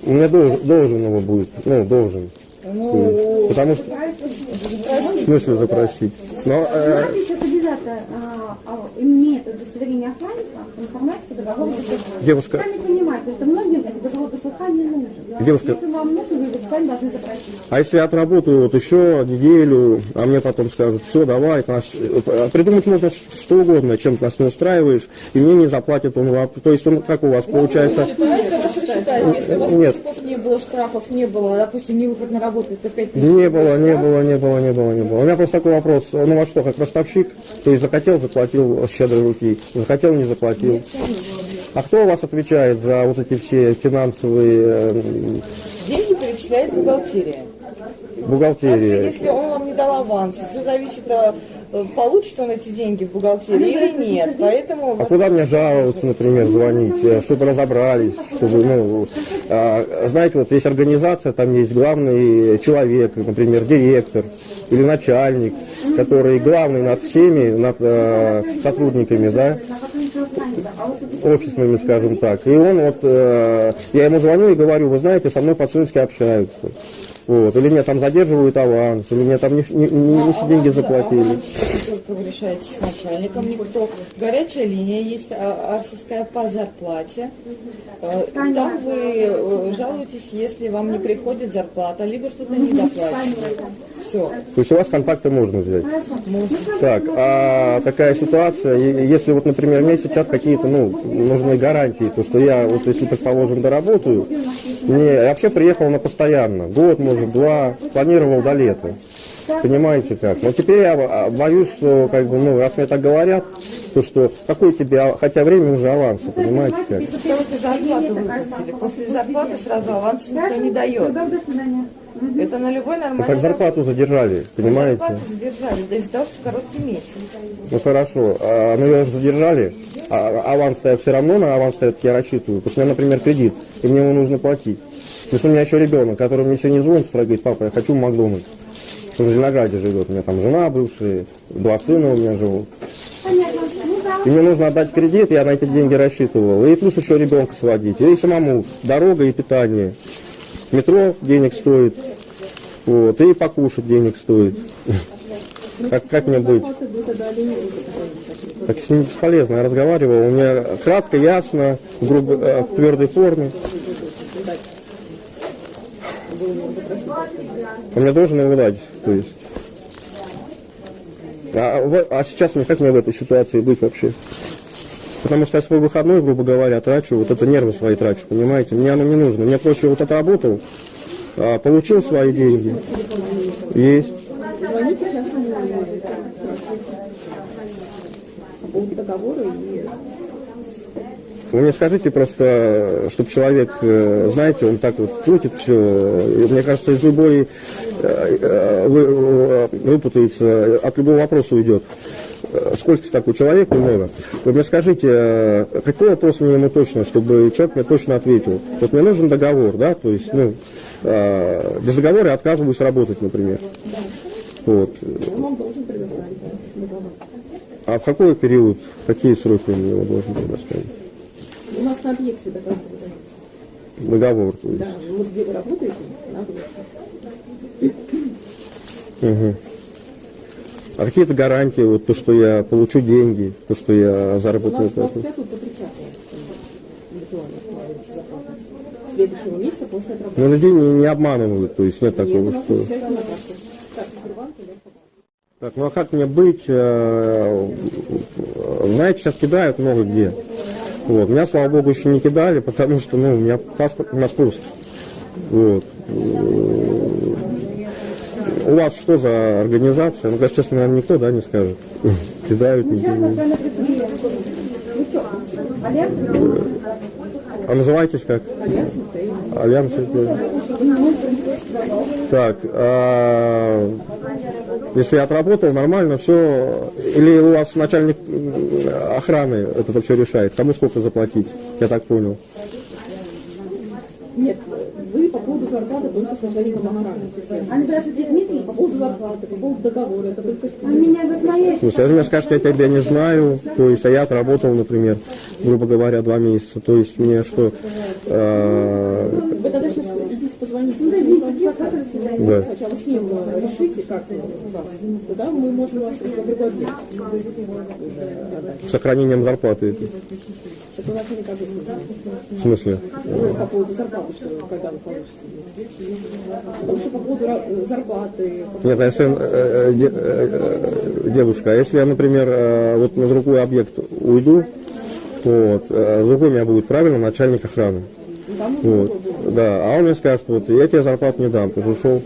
У меня должен, должен его будет, ну, должен. Ну, Потому что, в смысле запросить? Но, э, а, а, имеет удостоверение охранника, информацию, договор заслухания. Девушка. Сами понимаете, что многим этот договор заслухания нужен. Девушка. Если вам нужен, вы его сами должны запросить. а если я отработаю вот еще неделю, а мне потом скажут, все, давай, нас, э, придумать можно что угодно, чем ты нас не устраиваешь, и мне не заплатят он вам. То есть он как у вас получается? Вас рассчитать. Если у вас Нет. штрафов не было, штрафов не было, допустим, не выход на работу, это 5 тысяч. Не было, не было, не было, не было, не было. У меня просто такой вопрос. Ну во что, как ростовщик? То есть захотел, заплатил с щедрой руки, захотел, не заплатил. А кто у вас отвечает за вот эти все финансовые э, Деньги перечисляет бухгалтерия. бухгалтерии? Если он вам не дал аванс, все зависит от получит он эти деньги в бухгалтерии или нет. Поэтому А куда мне жаловаться, например, звонить, э, чтобы разобрались, чтобы, ну, а, знаете, вот есть организация, там есть главный человек, например, директор или начальник, который главный над всеми, над э, сотрудниками, да, офисными, скажем так. И он вот, э, я ему звоню и говорю, вы знаете, со мной по-цински общаются. Вот. Или мне там задерживают аванс, или мне там не, не- не- не все деньги заплатили. Только вы решаете с начальником, никто. Горячая линия есть, а, арсовская по зарплате. Э, Там вы э, жалуетесь, если вам не приходит зарплата, либо что-то недоплачено. Все. То есть у вас контакты можно взять? Так, а такая ситуация, если вот, например, мне сейчас какие-то, ну, нужны гарантии, то что я, вот если, предположим, доработаю, не, я вообще приехал на постоянно, год, может, два, планировал до лета. Понимаете как? Но теперь я а, боюсь, что, как бы, ну, раз мне так говорят, то что, какой тебе, а- хотя время уже аванса, понимаете как? После зарплаты выплатили. После зарплаты сразу аванс никто не дает. Это на любой Ну, нормальный так зарплату задержали, понимаете? Зарплату задержали, да из-за того, что короткий месяц. Ну хорошо, а, ну ее задержали, а аванс я все равно на аванс я рассчитываю, потому что у меня, например, кредит, и мне его нужно платить. Потому что у меня еще ребенок, который мне сегодня звонит, говорит, папа, я хочу в Макдональдс. Он в Зеленограде живет, у меня там жена бывшая, два сына у меня живут. Ну. И мне нужно отдать кредит, я на эти деньги рассчитывал. И плюс еще ребенка сводить. И самому дорога и питание. Метро денег стоит. Вот, и покушать денег стоит. Как, как мне быть? Так с ним бесполезно, я разговаривал, у меня кратко, ясно, грубо, э, в твердой форме. Он мне должен его дать, то есть. А, а сейчас мне как мне в этой ситуации быть вообще? Потому что я свой выходной, грубо говоря, трачу, вот это нервы свои трачу, понимаете? Мне оно не нужно. Мне проще вот отработал, а, получил свои деньги. Есть. И Вы мне скажите просто, чтобы человек, э, знаете, он так вот крутит все. Мне кажется, из любой э, э, выпутается, от любого вопроса уйдет. Э, Сколько такой человек, много. Вы мне скажите, э, какой вопрос мне ему точно, чтобы человек мне точно ответил. Вот мне нужен договор, да, то есть, ну, э, без договора я отказываюсь работать, например. Вот. А в какой период, какие сроки он его должен предоставить? У нас на объекте договор. Договор, то есть. Да, вот где вы работаете, на объекте. Мгм. А какие-то гарантии, вот то, что я получу деньги, то, что я У нас заработаю с 25 по 30 виртуально складывается зарплата. Следующего месяца после отработки. Но людей не, не обманывают, то есть нет Нет, такого, нас что... Так, ну а как мне быть? э, Знаете, сейчас кидают много где. Вот. Меня, слава богу, еще не кидали, потому что, ну, у меня паспорт московский. Вот. У вас что за организация? Ну, конечно, честно, наверное, никто, да, не скажет. Кидают, не. Ну что, Альянс А называетесь как? Альянс. Так, а, если я отработал, нормально, все. Или у вас начальник м, охраны это все решает? Кому сколько заплатить? Я так понял. Нет, вы по поводу зарплаты только с начальником охраны. Они спрашивают, Дмитрий, По поводу зарплаты, по поводу договора, это только с а меня за моей Ну, если мне скажете, я тебя не знаю, то есть, а я отработал, например, грубо говоря, два месяца, то есть мне что, э, Начальнику адвоката. Да. Сначала с ним э, решите, как у вас. Тогда мы можем вас с сохранением зарплаты. Это начальник объекта. В смысле? Ну, по поводу зарплаты, что когда вы получите. Потому что по поводу э, зарплаты, Нет, а если, э, э, де- э, девушка, а если я, например, э, вот на другой объект уйду, вот, э, другой у меня будет правильно начальник охраны. Вот, да, а он мне скажет, вот, я тебе зарплату не дам, ты ушел.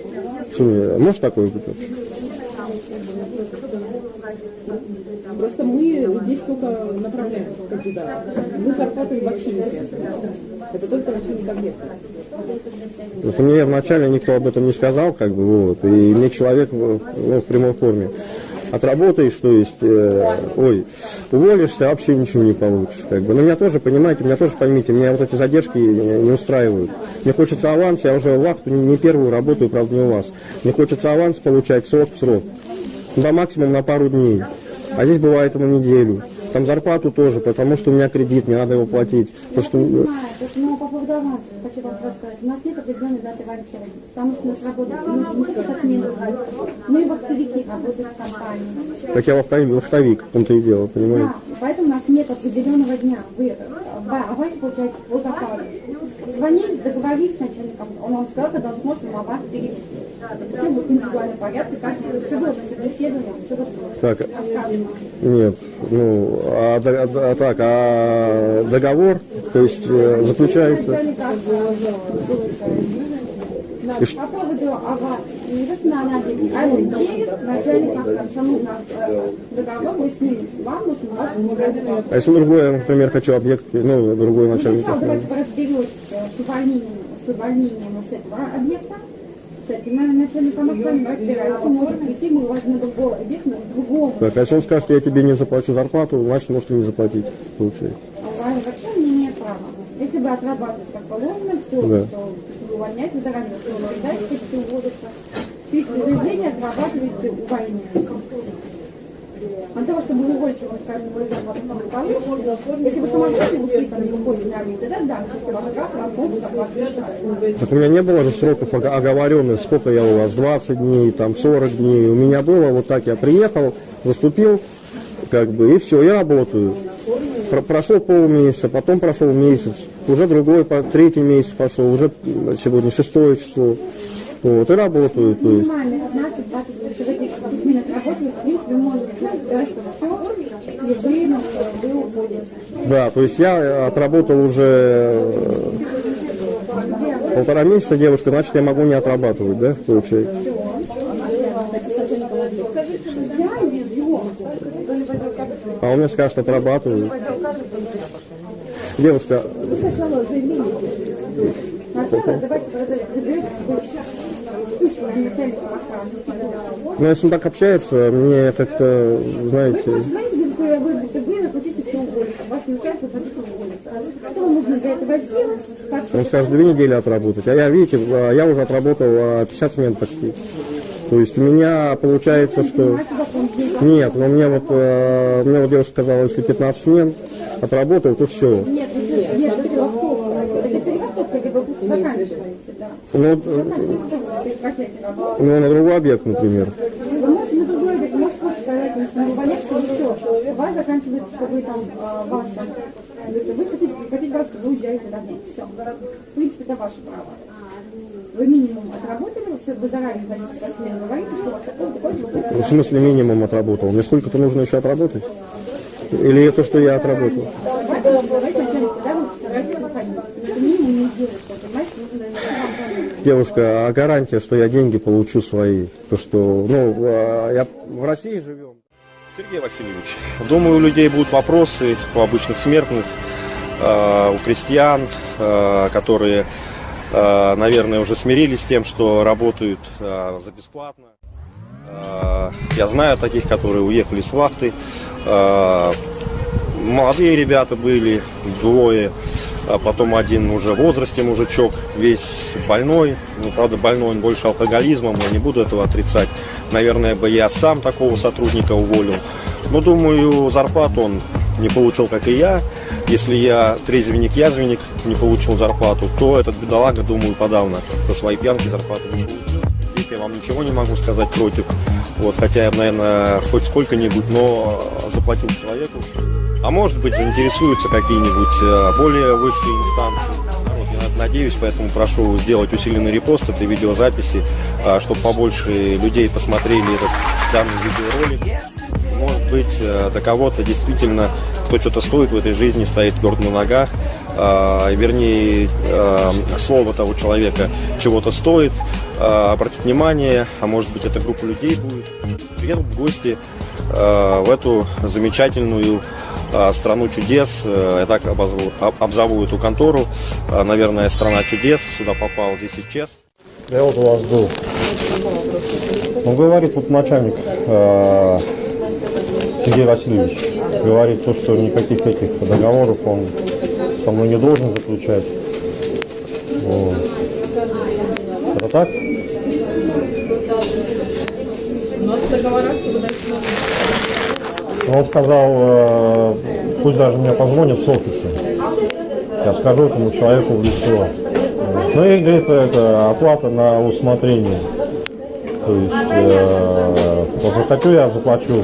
Мне, может такое быть? Просто мы здесь только направляем кандидата. Мы с зарплатой вообще не связаны. Это только начальник объекта. Просто мне вначале никто об этом не сказал, как бы, вот, и мне человек ну, в прямой форме. Отработаешь, то есть, э, ой, уволишься, а вообще ничего не получишь. Как бы. Но меня тоже, понимаете, меня тоже поймите, меня вот эти задержки не, устраивают. Мне хочется аванс, я уже вахту не, не первую работаю, правда, не у вас. Мне хочется аванс получать срок в срок. Да максимум на пару дней. А здесь бывает на неделю. Там зарплату тоже, потому что у меня кредит, мне надо его платить. Потому что, э, понимаете, но по поводу аванса хочу вам сразу сказать. У нас нет определенной даты аванса, потому что у нас работает ну, не и вахтовики работают в компании. как я вахтовик, вахтовик, в том-то и дело, понимаете? Да, поэтому у нас нет определенного дня. Вы аванс получаете по заказу. Звонили, договорились с начальником, он вам сказал, когда он сможет вам аванс перевести. Все будет в индивидуальном порядке, каждый, все должно собеседование, все должно Так. Нет, ну, а, до- а так, а договор, то есть э, заключается, Начальник По поводу аванса, не just на анализе, а это через начальника охраны. У нас э, договор вы с ним, вам нужно ваш а если другой, я, например, хочу объект, ну, другой Ну, начальник. сначала давайте разберетесь с увольнением, с увольнением с этого объекта. Начальником охраны мы на. Так, а если он скажет, я тебе не заплачу зарплату, значит, может и не заплатить, получается. А у вас вообще не имеет права. Если вы отрабатываете как положено, все, Да. то вы увольняете заранее, все увольняете, все уводится. Заявление, отрабатываете увольнение. От того, чтобы уволить его, скажем, вы зарплату если вы самостоятельно ушли там не уходите на объект, тогда да, если ваш граф работу зарплату решает. Так у меня не было же сроков ого- оговоренных, сколько я у вас, 20 дней, там 40 дней. У меня было вот так, я приехал, выступил, как бы, и все, я работаю. Про- прошло полмесяца, потом прошел месяц, уже другой, по- третий месяц пошел, уже сегодня шестое число. Вот, и работаю, то есть. Минимально 15-20 дней, если вы этих письменных работаете, в принципе, можете сказать, что все, и вы, вы уходите. Да, то есть я отработал уже э, полтора месяца девушка, значит я могу не отрабатывать, да, получается? А он мне скажет, отрабатываю. Девушка, Сначала давайте разберемся, начальник охраны. ну если он так общается, мне как-то, знаете, Знаете, какое вы ДТГ, захотите все уволиться. Вас не участвует, хотите уволиться. Что нужно для этого сделать? Он скажет две недели отработать. А я, видите, а, я уже отработал а, 50 смен почти. То есть у меня получается, что... Нет, но мне вот, э, мне вот девушка сказала, если 15 смен отработал, то все. Нет, нет, нет. Ну, э, ну, на другой объект, например. Вы хотите, хотите вас, вы уезжаете домой. Все. В принципе, это ваше право. Вы минимум отработали, все, вы заранее за смену говорите, что у вас такое. Ну, В смысле минимум отработал? Мне сколько-то нужно еще отработать? Или то, что я отработал? Это Девушка, а гарантия, что я деньги получу свои? То, что, ну, а, я в России живем. Сергей Васильевич, думаю, у людей будут вопросы, у обычных смертных, э, у крестьян, э, которые, наверное, уже смирились с тем, что работают э, за бесплатно. Э, Я знаю таких, которые уехали с вахты. Э, Молодые ребята были, двое, а потом один уже в возрасте мужичок, весь больной, ну, правда, больной он больше алкоголизмом, я не буду этого отрицать. Наверное, бы я сам такого сотрудника уволил. Но, думаю, зарплату он не получил, как и я. Если я трезвенник-язвенник не получил зарплату, то этот бедолага, думаю, подавно за свои пьянки зарплату не получил. Здесь я вам ничего не могу сказать против. Вот, хотя я, наверное, хоть сколько-нибудь, но заплатил человеку. А может быть, заинтересуются какие-нибудь э, более высшие инстанции. Вот, я надеюсь, поэтому прошу сделать усиленный репост этой видеозаписи, а, чтобы побольше людей посмотрели этот данный видеоролик. Может быть, э, до кого-то действительно, кто что-то стоит в этой жизни, стоит твердо на ногах, а, вернее, э, слово того человека чего-то стоит, а, обратить внимание, а может быть, эта группа людей будет, приедут в гости э, в эту замечательную э, страну чудес, э, я так обозову, об- обзову эту контору, Э, наверное, страна чудес, сюда попал здесь исчез. Я вот у вас был. Он говорит, тут начальник э, Сергей Васильевич, говорит то, что никаких этих договоров он со мной не должен заключать. Вот. Это так? Он сказал, э, пусть даже мне позвонят с офиса. Я скажу этому человеку в лицо. Ну и говорит, это оплата на усмотрение. То есть, э, захочу я заплачу,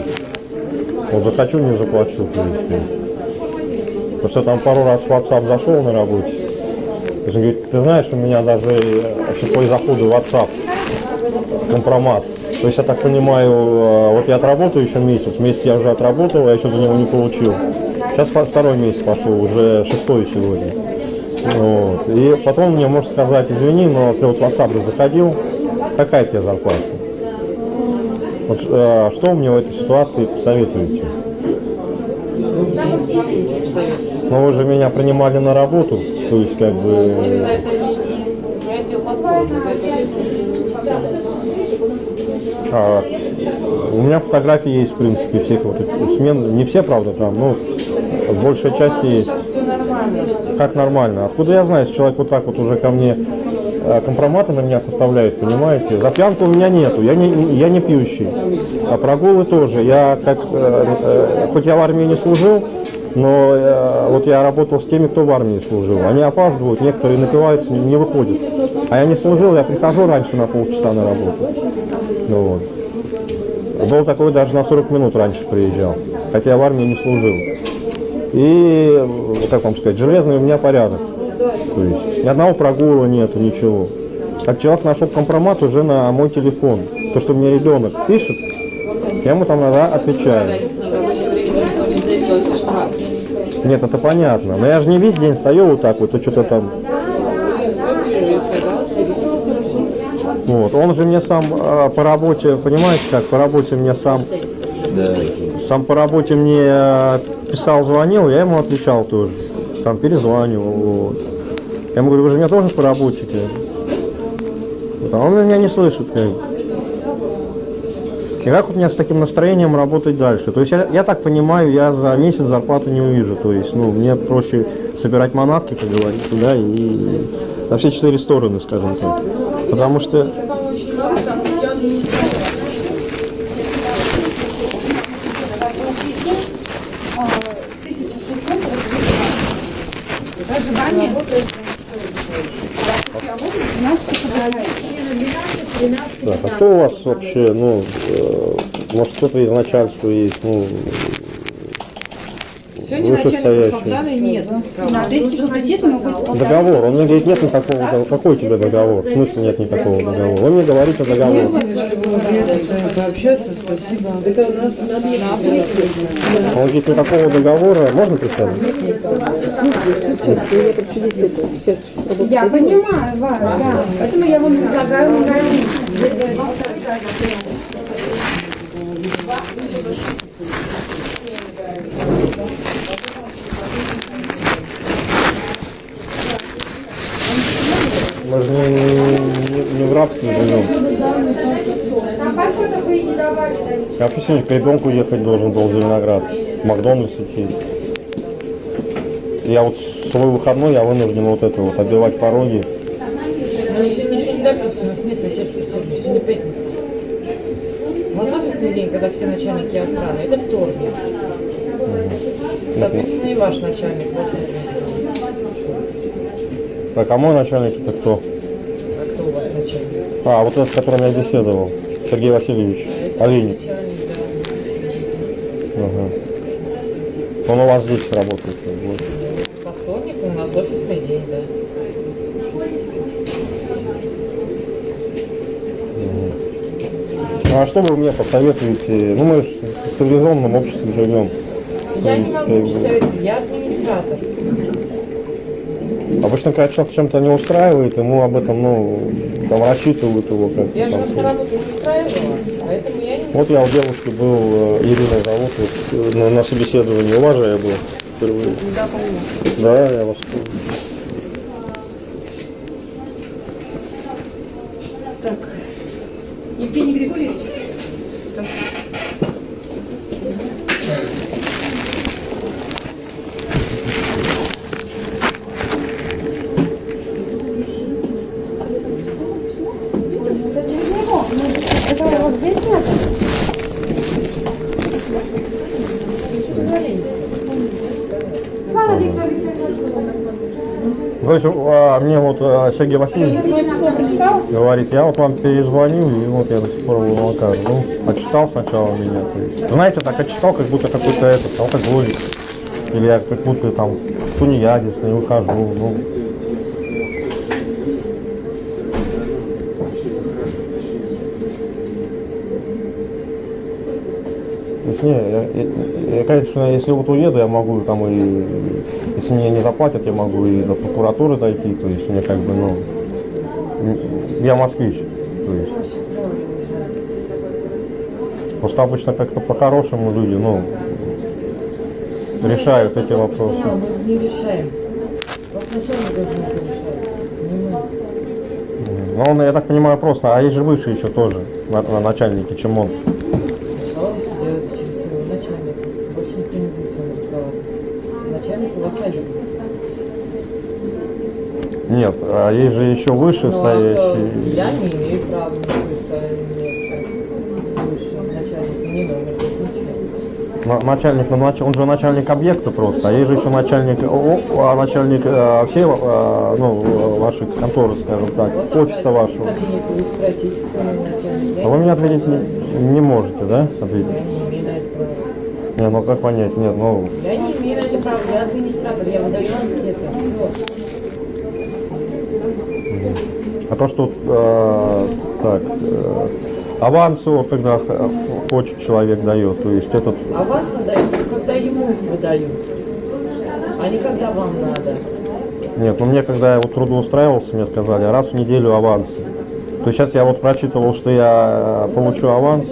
вот захочу не заплачу. Есть, э. потому что там пару раз в WhatsApp зашел на работе. Он говорит, ты знаешь, у меня даже э, по заходу в WhatsApp компромат. То есть я так понимаю, э, вот я отработаю еще месяц, месяц я уже отработал, я еще за него не получил. Сейчас второй месяц пошел, уже шестой сегодня. Вот. И потом мне может сказать, извини, но ты вот в WhatsApp заходил, какая тебе зарплата? Вот, э, что вы мне в этой ситуации посоветуете? Ну вы же меня принимали на работу, то есть как бы А, у меня фотографии есть, в принципе, всех вот этих смен. Не все, правда, там, но большая часть есть. Как нормально? Откуда я знаю, если человек вот так вот уже ко мне компроматы на меня составляет, понимаете? За пьянку у меня нету, я не, я не пьющий. А прогулы тоже. Я как, э, э, хоть я в армии не служил, но э, вот я работал с теми, кто в армии служил. Они опаздывают, некоторые напиваются, не выходят. А я не служил, я прихожу раньше на полчаса на работу. Ну вот. Был такой даже на 40 минут раньше приезжал, хотя я в армии не служил. И, как вам сказать, железный у меня порядок. То есть ни одного прогула нету, ничего. Как человек нашел компромат уже на мой телефон. То, что мне ребенок пишет, я ему там иногда отвечаю. Нет, это понятно. Но я же не весь день стою вот так вот, и что-то там. Вот. Он же мне сам э, по работе, понимаете, как по работе мне сам, сам по работе мне э, писал, звонил, я ему отвечал тоже. там перезванивал. Вот. Я ему говорю, вы же меня тоже поработите. Вот, а он меня не слышит. Как. И как вот мне с таким настроением работать дальше? То есть я, я так понимаю, я за месяц зарплату не увижу. То есть, ну, мне проще собирать манатки, как говорится, да, и на все четыре стороны, скажем так. Потому что. Проживание. Так, а кто у вас вообще, ну, э, может кто-то из начальства есть, ну, Сегодня вышестоящий? охраны нет. На 1060 могут исполнять. Договор, он мне говорит, нет никакого, какой у тебя договор? В смысле нет никакого договора? Вы мне говорите договор. Приятно с вами пообщаться, спасибо. Он говорит, никакого договора, можно представить? Я понимаю вас, да. Поэтому я вам предлагаю магазин. Мы же не, не- не в рабстве живем. Я сегодня к ребенку ехать должен был в Зеленоград, в Макдональдс идти. Я вот свой выходной, я вынужден вот это вот, обивать пороги. Но сегодня еще не добьемся, у нас нет начальства сегодня, сегодня пятница. У нас офисный день, когда все начальники охраны, это вторник. Соответственно, и ваш начальник во вторник. Так, а мой начальник это кто? А кто у вас начальник? А, вот этот, с которым я беседовал, Сергей Васильевич, Олейник. Начальник, да. Ага. Он у вас здесь работает. вот. По вторнику у нас офисный день, да. А что вы мне посоветуете? Ну, мы в цивилизованном обществе живем. Я не могу как бы- ничего советовать, я администратор. Обычно, когда человек чем-то не устраивает, ему об этом, ну, там рассчитывают его как-то. Я же вас на работу не устраивала, поэтому я не Вот я у девушки был, э, Ирина зовут, вот, э, на, на собеседовании, у вас же я был впервые. Да, я вас помню. Евгений Григорьевич. Это вот здесь надо? Слава Виктору Викторовичу. То есть, а, мне вот а, Сергей Васильевич говорит, я вот вам перезвоню, и вот я до сих пор в Волокар. Ну, отчитал сначала меня. То есть, знаете, так отчитал, как будто какой-то этот, алкоголик. Или я как будто там тунеядец, не выхожу. Ну, не, я, я, конечно, если вот уеду, я могу там и, если мне не заплатят, я могу и до прокуратуры дойти, то есть мне как бы, ну, я москвич, то есть. Просто обычно как-то по-хорошему люди, ну, решают эти вопросы. Не решаем. Ну, он, я так понимаю, просто, а есть же выше еще тоже, на, на начальнике, чем он. Нет, а есть же еще выше Ну, а, стоящий. я не имею права. На- Начальник, ну, нач- он же начальник объекта просто, а есть же еще начальник, о- а начальник э, всей, э, ну, вашей конторы, скажем так, офиса вашего. А вы мне ответить не, не можете, да? Ответить? Не, ну как понять, нет, ну, Я администратор, я выдаю анкеты. А то, что, э, так, э, вот, когда хочет человек дает, то есть этот, Аванс выдают, когда ему выдают, а не когда вам надо. нет, ну мне, когда я вот трудоустраивался, мне сказали, раз в неделю аванс. То есть сейчас я вот прочитывал, что я э, получу аванс,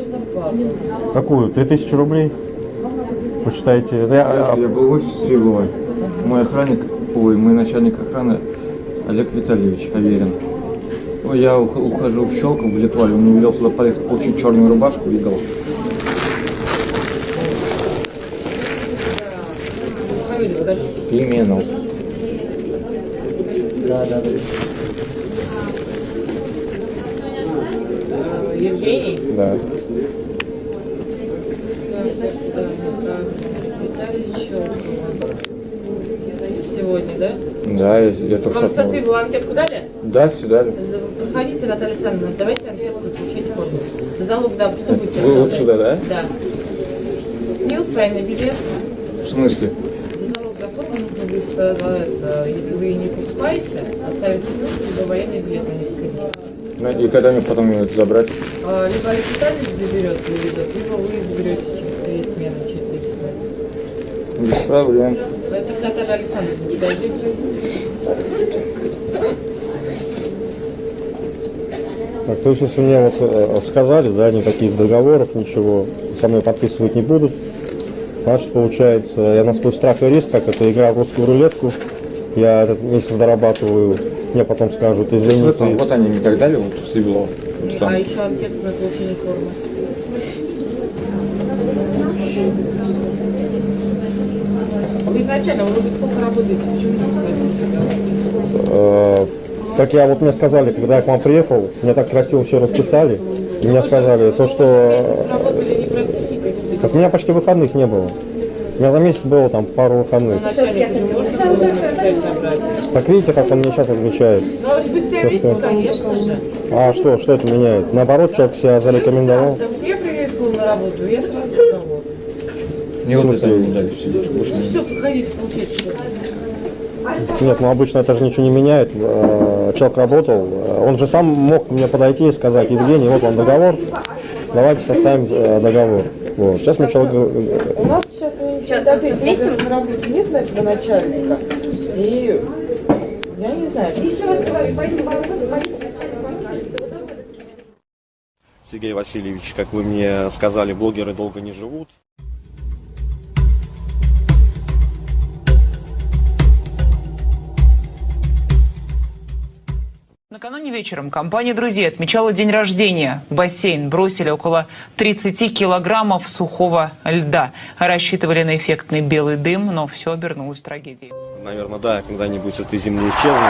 какую, 3000 рублей? Да, я, Я был в офисе с Фиговой. Мой охранник Ой, мой начальник охраны Олег Витальевич Аверин. Ой, я ух- ухожу в Щелково, в Литвале. Он мне велел туда поехать получить черную рубашку и скажи. Пименов. Да, да, да. Э, Евгений? Да. Виталий Щелкова. Сегодня, да? Да, я, я только Вам что... спасибо, вы анкетку дали? Да, все дали. Проходите, Наталья Александровна, давайте анкетку заключать форму. Залог, да, что будете? Вы вот сюда, да? Да. СНИЛ, свайный билет. В смысле? Залог за форму нужно будет, э, за это, если вы ее не покупаете, оставить ссылку, либо военный билет на несколько дней. Ну, И когда мне потом ее забрать? А, Либо Олег Витальевич заберет и увезет, либо вы заберете через три смены, через три смены. Без проблем. Поэтому Наталья Александровна, подождите. Так, то есть, если мне вот э, сказали, да, никаких договоров, ничего со мной подписывать не будут, значит, получается, я на свой страх и риск, как это игра в русскую рулетку, я этот месяц дорабатываю, мне потом скажут, извини, Вот, ты... вот они мне так дали, вот. Вот там. А еще анкету на получение формы. Вы изначально, вы уже сколько работаете, почему не Э, так я вот мне сказали, когда я к вам приехал, мне так красиво все расписали, и мне сказали, то, что... Так у меня почти выходных не было. У меня за месяц было там пару выходных. Так видите, как он мне сейчас отвечает. Ну, а спустя То, месяц, что- конечно же. А что, что это меняет? Наоборот, человек себя зарекомендовал. Я приветствовал на работу, я сразу Мне вот это не. Больше Ну не- все, получайте что Нет, ну обычно это же ничего не меняет. Э, Человек работал, э, он же сам мог мне подойти и сказать, Евгений, вот вам договор, давайте составим э, договор. Вот. Сейчас мне человек У нас сейчас, сейчас ответим на работе нет нашего начальника. И я не знаю. Еще раз говорю, пойдем по вопросу, звоните начальнику Всего доброго. Сергей Васильевич, как вы мне сказали, блогеры долго не живут. Накануне вечером компания друзей отмечала день рождения. В бассейн бросили около 30 килограммов сухого льда. Рассчитывали на эффектный белый дым, но все обернулось трагедией. Наверное, да, когда-нибудь с этой земли исчезну.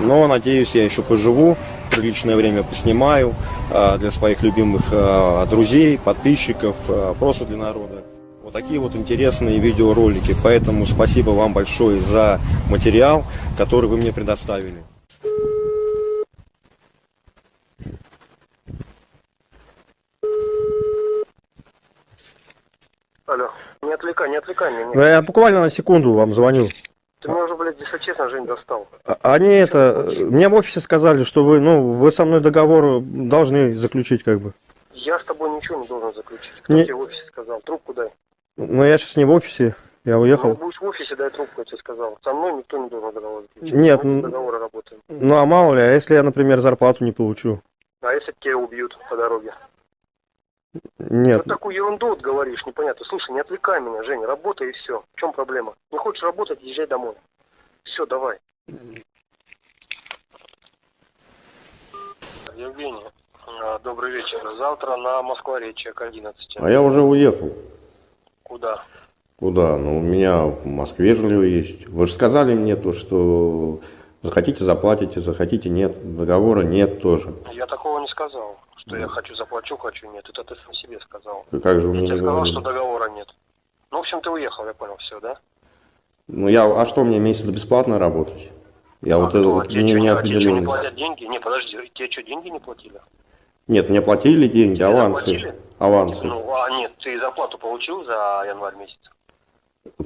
Но, надеюсь, я еще поживу, приличное время поснимаю а, для своих любимых а, друзей, подписчиков, а, просто для народа. Вот такие вот интересные видеоролики. Поэтому спасибо вам большое за материал, который вы мне предоставили. Алло, не отвлекай, не отвлекай меня. Ну, Я буквально на секунду вам звоню. Ты меня уже, блядь, если честно, Жень, достал. А- Они это, мне в офисе сказали, что вы, ну, вы со мной договор должны заключить, как бы. Я с тобой ничего не должен заключить. Кто Не- тебе в офисе сказал? Трубку дай. Но я сейчас не в офисе, я Ну, уехал. будешь в офисе, дай трубку, я тебе сказал. Со мной никто не должен договор заключить. Нет, Мы ну- без договора работаем. Ну, а мало ли, а если я, например, зарплату не получу? А если тебя убьют по дороге? Нет, Ты такую ерунду вот говоришь, непонятно. Слушай, не отвлекай меня, Жень, работай и все. В чем проблема? Не хочешь работать, езжай домой. Все, давай. Евгений, а, добрый вечер. Завтра на Москва-Речи к 11. А я уже уехал. Куда? Куда? Ну, у меня в Москве жилье есть. Вы же сказали мне то, что захотите заплатите, захотите нет. Договора нет тоже. Я такого не сказал, что я хочу заплачу, хочу нет. Это ты сам себе сказал. Как же вы Я мне тебе не сказал, что договора нет. Ну, в общем, ты уехал, я понял, все, да? Ну, я, а что, мне месяц бесплатно работать? Я вот это вот тебе не, не а тебе не платят деньги? Не, подожди, тебе что, деньги не платили? Нет, мне платили деньги, Тебе авансы. заплатили? Авансы. Ну, а нет, ты зарплату получил за январь месяц?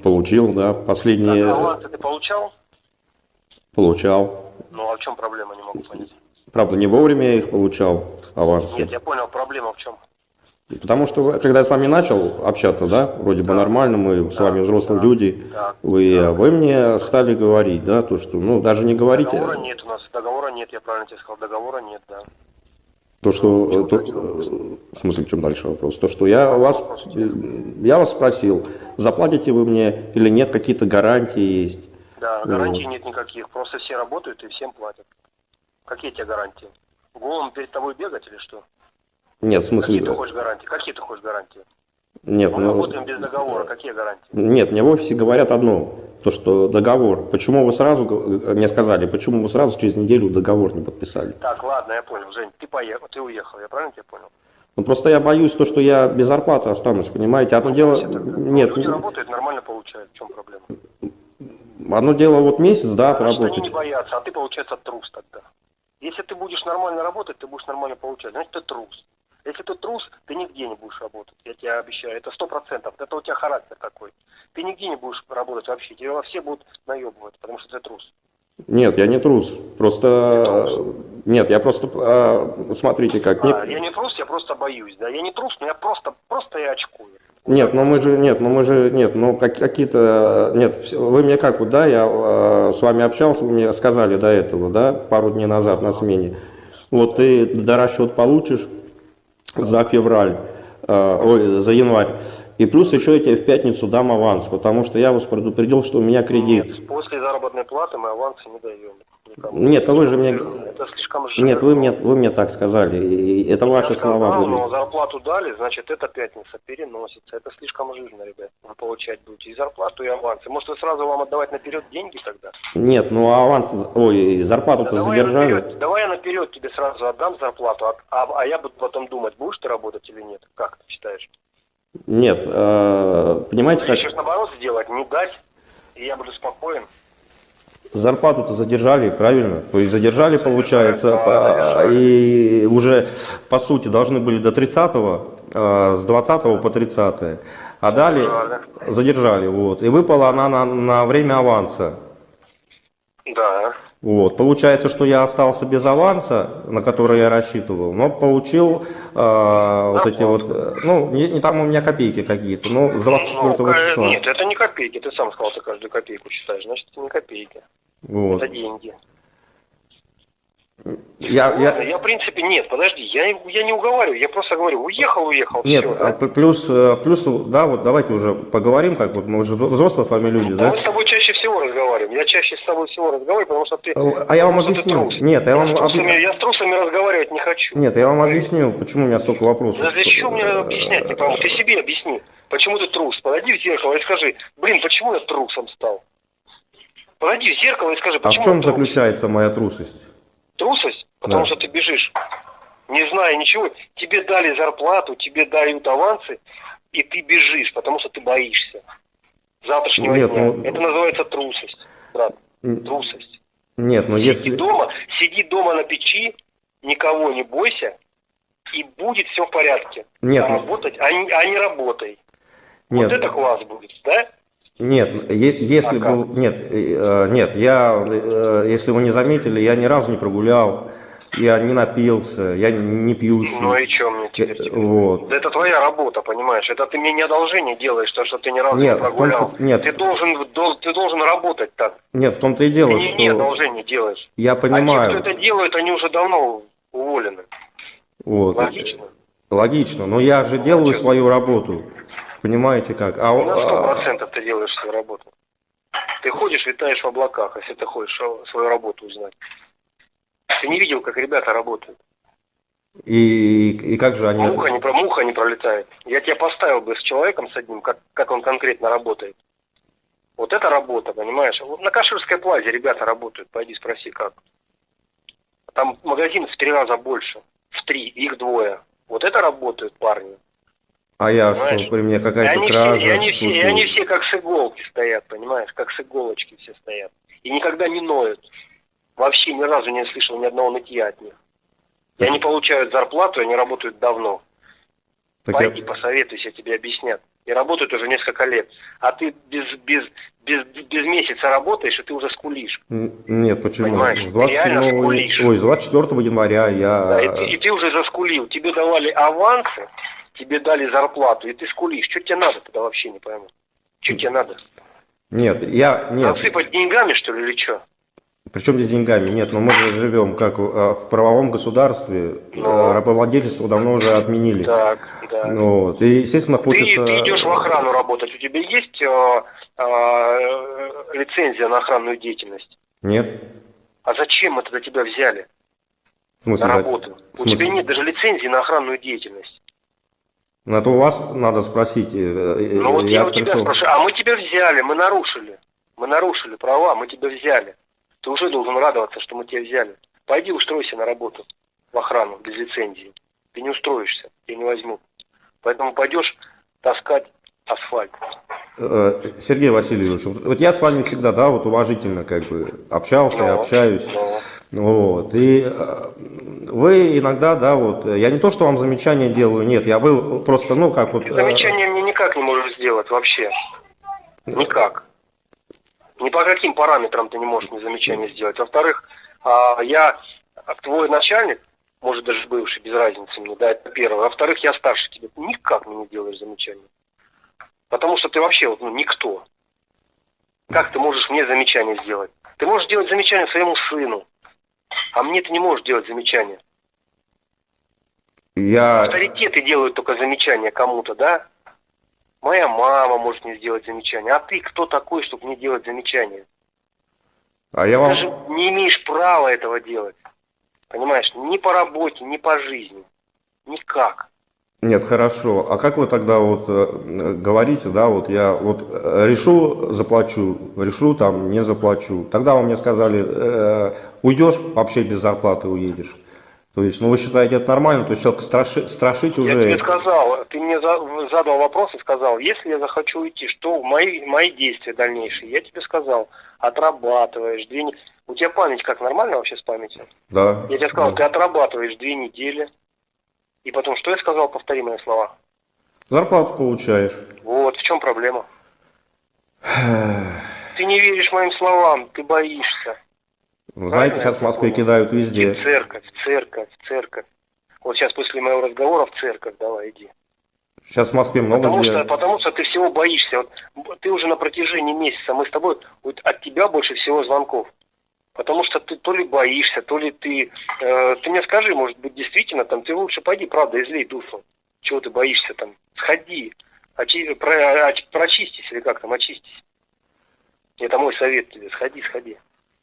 Получил, да. Так, Последние авансы ты получал? получал. Ну, а в чем проблема, не могу понять. Правда, не вовремя я их получал, авансы. Нет, я понял, проблема в чем? Потому что, когда я с вами начал общаться, да, вроде бы нормально, мы с вами взрослые люди, Так. вы, вы мне стали говорить, да, то, что, ну, даже не говорите, Договора нет у нас, договора нет, я правильно тебе сказал, договора нет, да. то, что, э, то, э, в смысле, в чем дальше вопрос, то, что я вас, э, я вас спросил, заплатите вы мне или нет, какие-то гарантии есть, Да, гарантий нет никаких, просто все работают и всем платят. Какие тебе гарантии? Голым перед тобой бегать или что? Нет, в смысле... Какие ты хочешь гарантии? Какие ты хочешь гарантии? Нет, Мы ну... работаем без договора, какие гарантии? Нет, мне в офисе говорят одно, то что договор. Почему вы сразу, г- мне сказали, почему вы сразу через неделю договор не подписали? Так, ладно, я понял, Жень, ты поехал, ты уехал, я правильно тебя понял? Ну просто я боюсь то, что я без зарплаты останусь, понимаете? Одно дело, нет, Люди работают, нормально получают, в чем проблема? одно дело вот месяц, да, Значит, они отработать. не боятся, а ты, получается, трус тогда. Если ты будешь нормально работать, ты будешь нормально получать, значит, ты трус. Если ты трус, ты нигде не будешь работать, я тебе обещаю, это сто процентов, это у тебя характер такой. Ты нигде не будешь работать вообще, тебя все будут наебывать, потому что ты трус. Нет, я не трус. Просто нет, я просто а, смотрите как. Не- А, я не трус, я просто боюсь, да, я не трус, но я просто, просто я очкую. Нет, но мы же, нет, но мы же, нет, ну как, какие-то, нет, вы мне как вот, да, я э, с вами общался, вы мне сказали до этого, да, пару дней назад на смене, вот ты до расчет получишь за февраль, э, ой, за январь, и плюс еще я тебе в пятницу дам аванс, потому что я вас предупредил, что у меня кредит. После заработной платы мы авансы не даем. Нет, ну вы же мне, Это слишком жирно. нет, вы мне, вы мне так сказали, и это ваши Я сказал, слова были. но зарплату дали, значит, эта пятница переносится. Это слишком жирно, ребят. Вы получать будете и зарплату, и авансы. Может, вы сразу вам отдавать наперед деньги тогда? Нет, ну аванс, ой, зарплату-то давай, я задержали. наперед, давай я наперед тебе сразу отдам зарплату, а, а- а я буду потом думать, будешь ты работать или нет. Как ты считаешь? Нет, э, понимаете как? Решишь наоборот сделать, не дать, и я буду спокоен. Зарплату-то задержали, правильно? То есть задержали, получается, по- и уже, по сути, должны были до 30-го, э, с 20 по 30 а дали, задержали, вот. И выпала она на, на время аванса. Да. Вот. Получается, что я остался без аванса, на который я рассчитывал, но получил э, вот эти вот, э, ну, не, не там у меня копейки какие-то, но с 24 Ну, числа. Нет, это не копейки. Ты сам сказал, ты каждую копейку считаешь. Значит, это не копейки. Вот. Это деньги. Я, я, Ладно, я, в принципе, нет, подожди, я, я не уговариваю, я просто говорю, уехал, уехал, Нет, всё, а да? плюс, э, плюс, да, вот давайте уже поговорим, так вот, мы уже взрослые с вами люди, Да да? мы с тобой чаще всего разговариваем. Я чаще с тобой всего разговариваю, потому что ты... А я вам потому объясню. Нет, я вам с трусами, объясню. я с трусами разговаривать не хочу. Нет, я вам объясню, почему у меня столько вопросов. Да зачем мне объяснять, не пойму. Ты себе объясни, почему ты трус. Подойди в зеркало и скажи, блин, почему я трусом стал? Подойди в зеркало и скажи, А в почему чем я заключается моя трусость? Трусость? Потому Да. что ты бежишь, не зная ничего. Тебе дали зарплату, тебе дают авансы, и ты бежишь, потому что ты боишься завтрашнего Нет, дня. ну- Это называется трусость, брат. Трусость. Нет, но Сиди если... дома, сиди дома на печи, никого не бойся, и будет все в порядке. Нет, а ну- работать, а не, а не работай. Нет, Вот это класс будет, да? Нет, если А бы... Нет, э, нет, я, э, если вы не заметили, я ни разу не прогулял, я не напился, я не пьющий. Ну и что мне теперь? Э, Вот. Да Это твоя работа, понимаешь? Это ты мне не одолжение делаешь, то, что ты ни разу Нет, не прогулял. нет. Ты должен, дол- ты должен работать так. Нет, в том-то и Ты дело, не, не что одолжение делаешь. я А те, понимаю. кто это делают, они уже давно уволены. Вот. Логично? Логично, но я же делаю свою работу. Понимаете как? А, На сто а, процентов ты делаешь свою работу. Ты ходишь, витаешь в облаках, если ты хочешь а, свою работу узнать. Ты не видел, как ребята работают. и, и как же они... Муха не, муха не пролетает. Я тебя поставил бы с человеком, с одним, как, как он конкретно работает. Вот это работа, понимаешь? Вот на Каширской плазе ребята работают, пойди спроси как. Там магазин в три раза больше. В три, их двое. Вот это работают парни. А я что, Понимаешь? при мне какая-то кража и, они все, и они все как с иголки стоят, понимаешь? Как с иголочки все стоят. И никогда не ноют. Вообще ни разу не слышал ни одного нытья от них. И они получают зарплату, они работают давно. Так я- Пойди, посоветуйся, тебе объяснят. И работают уже несколько лет. А ты без, без, без, без месяца работаешь, и ты уже скулишь. Нет, почему? Понимаешь, С 27 реально скулишь. ой, с 24 января я... Да, и, ты, и ты уже заскулил. Тебе давали авансы, тебе дали зарплату, и ты скулишь. Что тебе надо тогда вообще не пойму? Что тебе надо? Нет, я... Нет, Насыпать деньгами, что ли, или что? причем здесь деньгами? Нет, но мы же живем как э, в правовом государстве. Ну. Э, Рабовладельство давно уже отменили. Так, Да. Ну, вот. И, естественно, Ты, хочется... ты идешь в охрану работать, у тебя есть э, э, лицензия на охранную деятельность? Нет? А зачем мы тогда тебя взяли В смысле? на работу? В У смысле? тебя нет даже лицензии на охранную деятельность. Ну, Это у вас надо спросить. э, э, Ну вот я, у тебя пришел. спрашиваю, а мы тебя взяли, мы нарушили. Мы нарушили права, мы тебя взяли. Ты уже должен радоваться, что мы тебя взяли. Пойди устройся на работу в охрану без лицензии. Ты не устроишься, тебя не возьмут. Поэтому пойдешь таскать асфальт. Э, Сергей Васильевич, вот я с вами всегда, да, вот уважительно как бы общался, и общаюсь. Вот. И э, вы иногда, да, вот, я не то, что вам замечания делаю, нет, я был просто, ну, как вот... Э, замечания мне никак не можешь сделать вообще. Никак. Ни по каким параметрам ты не можешь мне замечания сделать. Во-вторых, а, я твой начальник, может даже бывший, без разницы мне, да, это первое. Во-вторых, я старше тебя. Ты никак мне не делаешь замечания. Потому что ты вообще вот, ну, никто. Как ты можешь мне замечание сделать? Ты можешь делать замечание своему сыну, а мне ты не можешь делать замечания. Я... Авторитеты делают только замечания кому-то, да? Моя мама может мне сделать замечание. А ты кто такой, чтобы мне делать замечания? А я Ты вам... даже не имеешь права этого делать. Понимаешь? Ни по работе, ни по жизни. Никак. Нет, хорошо. А как вы тогда вот э, говорите, да, вот я вот э, решу, заплачу, решу, там, не заплачу. Тогда вы мне сказали, э, уйдешь, вообще без зарплаты уедешь. То есть, ну вы считаете это нормально? То есть человека страши- страшить Я уже... тебе сказал, ты мне за- задал вопрос и сказал, если я захочу уйти, что мои, мои действия дальнейшие? Я тебе сказал, отрабатываешь две недели. У тебя память как, нормально вообще с памятью? Да. Я тебе сказал, да. ты отрабатываешь две недели. И потом, что я сказал, повтори мои слова. Зарплату получаешь. Вот, в чем проблема? Ты не веришь моим словам, ты боишься. Вы знаете, сейчас в Москве кидают везде. в церковь, церковь, церковь. Вот сейчас после моего разговора в церковь давай иди. Сейчас в Москве много Потому где. что, потому что ты всего боишься. Вот ты уже на протяжении месяца, мы с тобой, вот от тебя больше всего звонков. Потому что ты то ли боишься, то ли ты... э, ты мне скажи, может быть, действительно, там, ты лучше пойди, правда, излей душу. Чего ты боишься там? Сходи, очи- про- оч- прочистись или как там, очистись. Это мой совет тебе, сходи, сходи.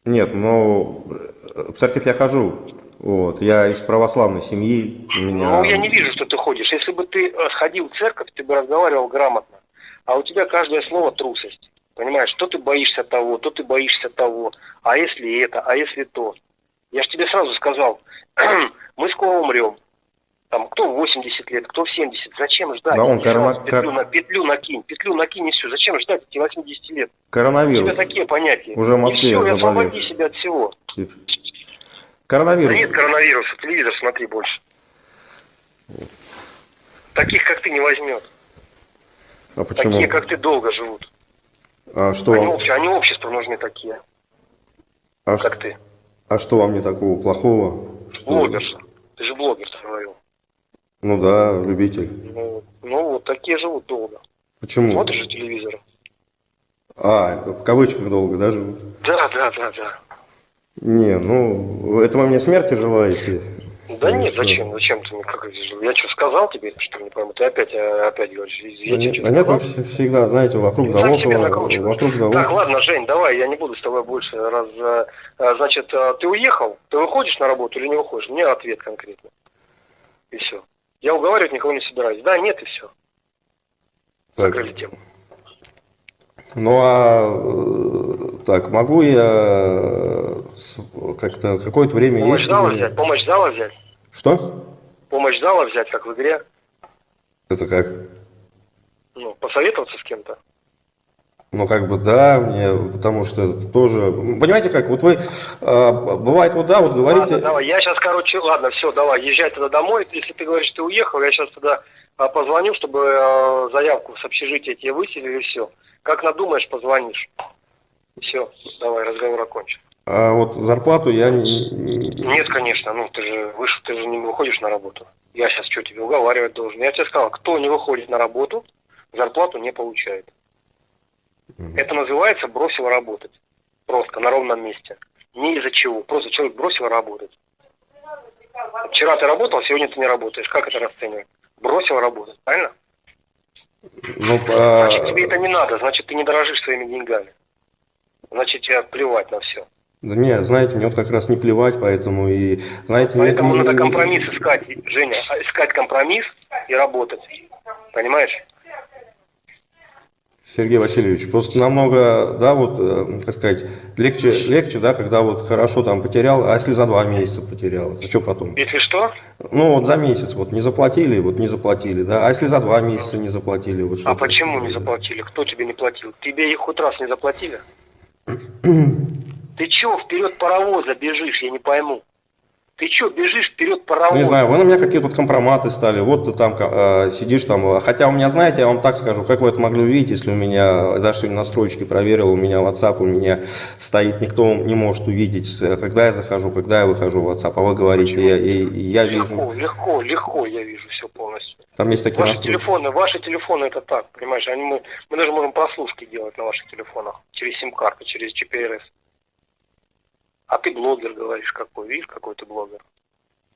Нет, ну в церковь я хожу. Вот, я из православной семьи. У меня... Ну, я не вижу, что ты ходишь. Если бы ты э, сходил в церковь, ты бы разговаривал грамотно. А у тебя каждое слово трусость. Понимаешь, то ты боишься того, то ты боишься того. А если это, а если то. Я же тебе сразу сказал, мы скоро умрем. Там, кто в 80 лет, кто в 70. Зачем ждать? Да, он корона- петлю, на, петлю накинь, петлю накинь и все. Зачем ждать эти 80 лет? У Коронавирус. тебя такие понятия. Уже в Москве и все, заболел. освободи себя от всего. Да Коронавирус. нет коронавируса, телевизор смотри больше. Таких, как ты, не возьмет. А почему? Такие, как ты, долго живут. А что Они, вам? обще- они обществу нужны такие, А, как ш- ты. а что вам не такого плохого? Что- Блогерша. Ты же блогер, говорил. Ну да, любитель. Ну, ну, вот такие живут долго. Почему? Смотришь же телевизор. А, в кавычках долго, да, живут? Да, да, да, да. Не, ну, это вы мне смерти желаете? Да Ну, нет, что? зачем? Зачем ты мне как? Я что сказал тебе, что не пойму? Ты опять, э, опять говоришь, я тебе Они, что-то они сказал? всегда, знаете, вокруг да около, вокруг да Так, около. ладно, Жень, давай, я не буду с тобой больше раз. э, э, Значит, ты уехал, ты выходишь на работу или не выходишь? Мне ответ конкретно. И все. Я уговаривать никого не собираюсь. Да, нет, и все. Так, Закрыли тему. ну а так, могу я как-то какое-то время Помощь есть? зала взять, помощь зала взять. Что? Помощь зала взять, как в игре. Это как? Ну, посоветоваться с кем-то. Ну, как бы, да, мне, потому что это тоже... Понимаете как, вот вы, э, бывает, вот да, вот говорите... Ладно, давай, я сейчас, короче, ладно, все, давай, езжай тогда домой. Если ты говоришь, ты уехал, я сейчас тогда а, позвоню, чтобы э, заявку с общежития тебе выселили, все. Как надумаешь, позвонишь. Все, давай, разговор окончен. А вот зарплату я не... не- Нет, конечно, ну ты же вышел, ты же не выходишь на работу. Я сейчас что тебе уговаривать должен? Я тебе сказал, кто не выходит на работу, зарплату не получает. Это называется бросил работать. Просто на ровном месте. Не из-за чего. Просто человек бросил работать. Вчера ты работал, сегодня ты не работаешь. Как это расценивать? Бросил работать, правильно? Ну, Значит, по... тебе это не надо, значит, ты не дорожишь своими деньгами. Значит, тебе плевать на все. Да не, знаете, мне вот как раз не плевать, поэтому и, знаете, Поэтому не- надо не- компромисс искать, Женя, а, искать компромисс и работать. Понимаешь? Сергей Васильевич, просто намного, да, вот, э, как сказать, легче, легче, да, когда вот хорошо там потерял, а если за два месяца потерял, это что потом? Если что, Ну, вот за месяц вот не заплатили, вот не заплатили, да, а если за два месяца не заплатили, вот что а почему не заплатили? Кто тебе не платил? Тебе их хоть раз не заплатили? Ты чё вперед паровоза бежишь, я не пойму. Ты чё бежишь вперед паровоза? не знаю, вы на меня какие-то вот компроматы стали, вот ты там э, сидишь там, э, хотя у меня, знаете, я вам так скажу, как вы это могли увидеть, если у меня, даже настройки проверил, у меня WhatsApp, у меня стоит, никто не может увидеть, э, когда я захожу, когда я выхожу в WhatsApp, а вы говорите, я, и, я вижу, Легко, легко, легко я вижу все полностью. там есть такие Ваши настройки. телефоны, ваши телефоны это так, понимаешь, они, мы, мы даже можем прослушки делать на ваших телефонах через сим-карту, через GPRS. А ты блогер, говоришь, какой, видишь, какой ты блогер.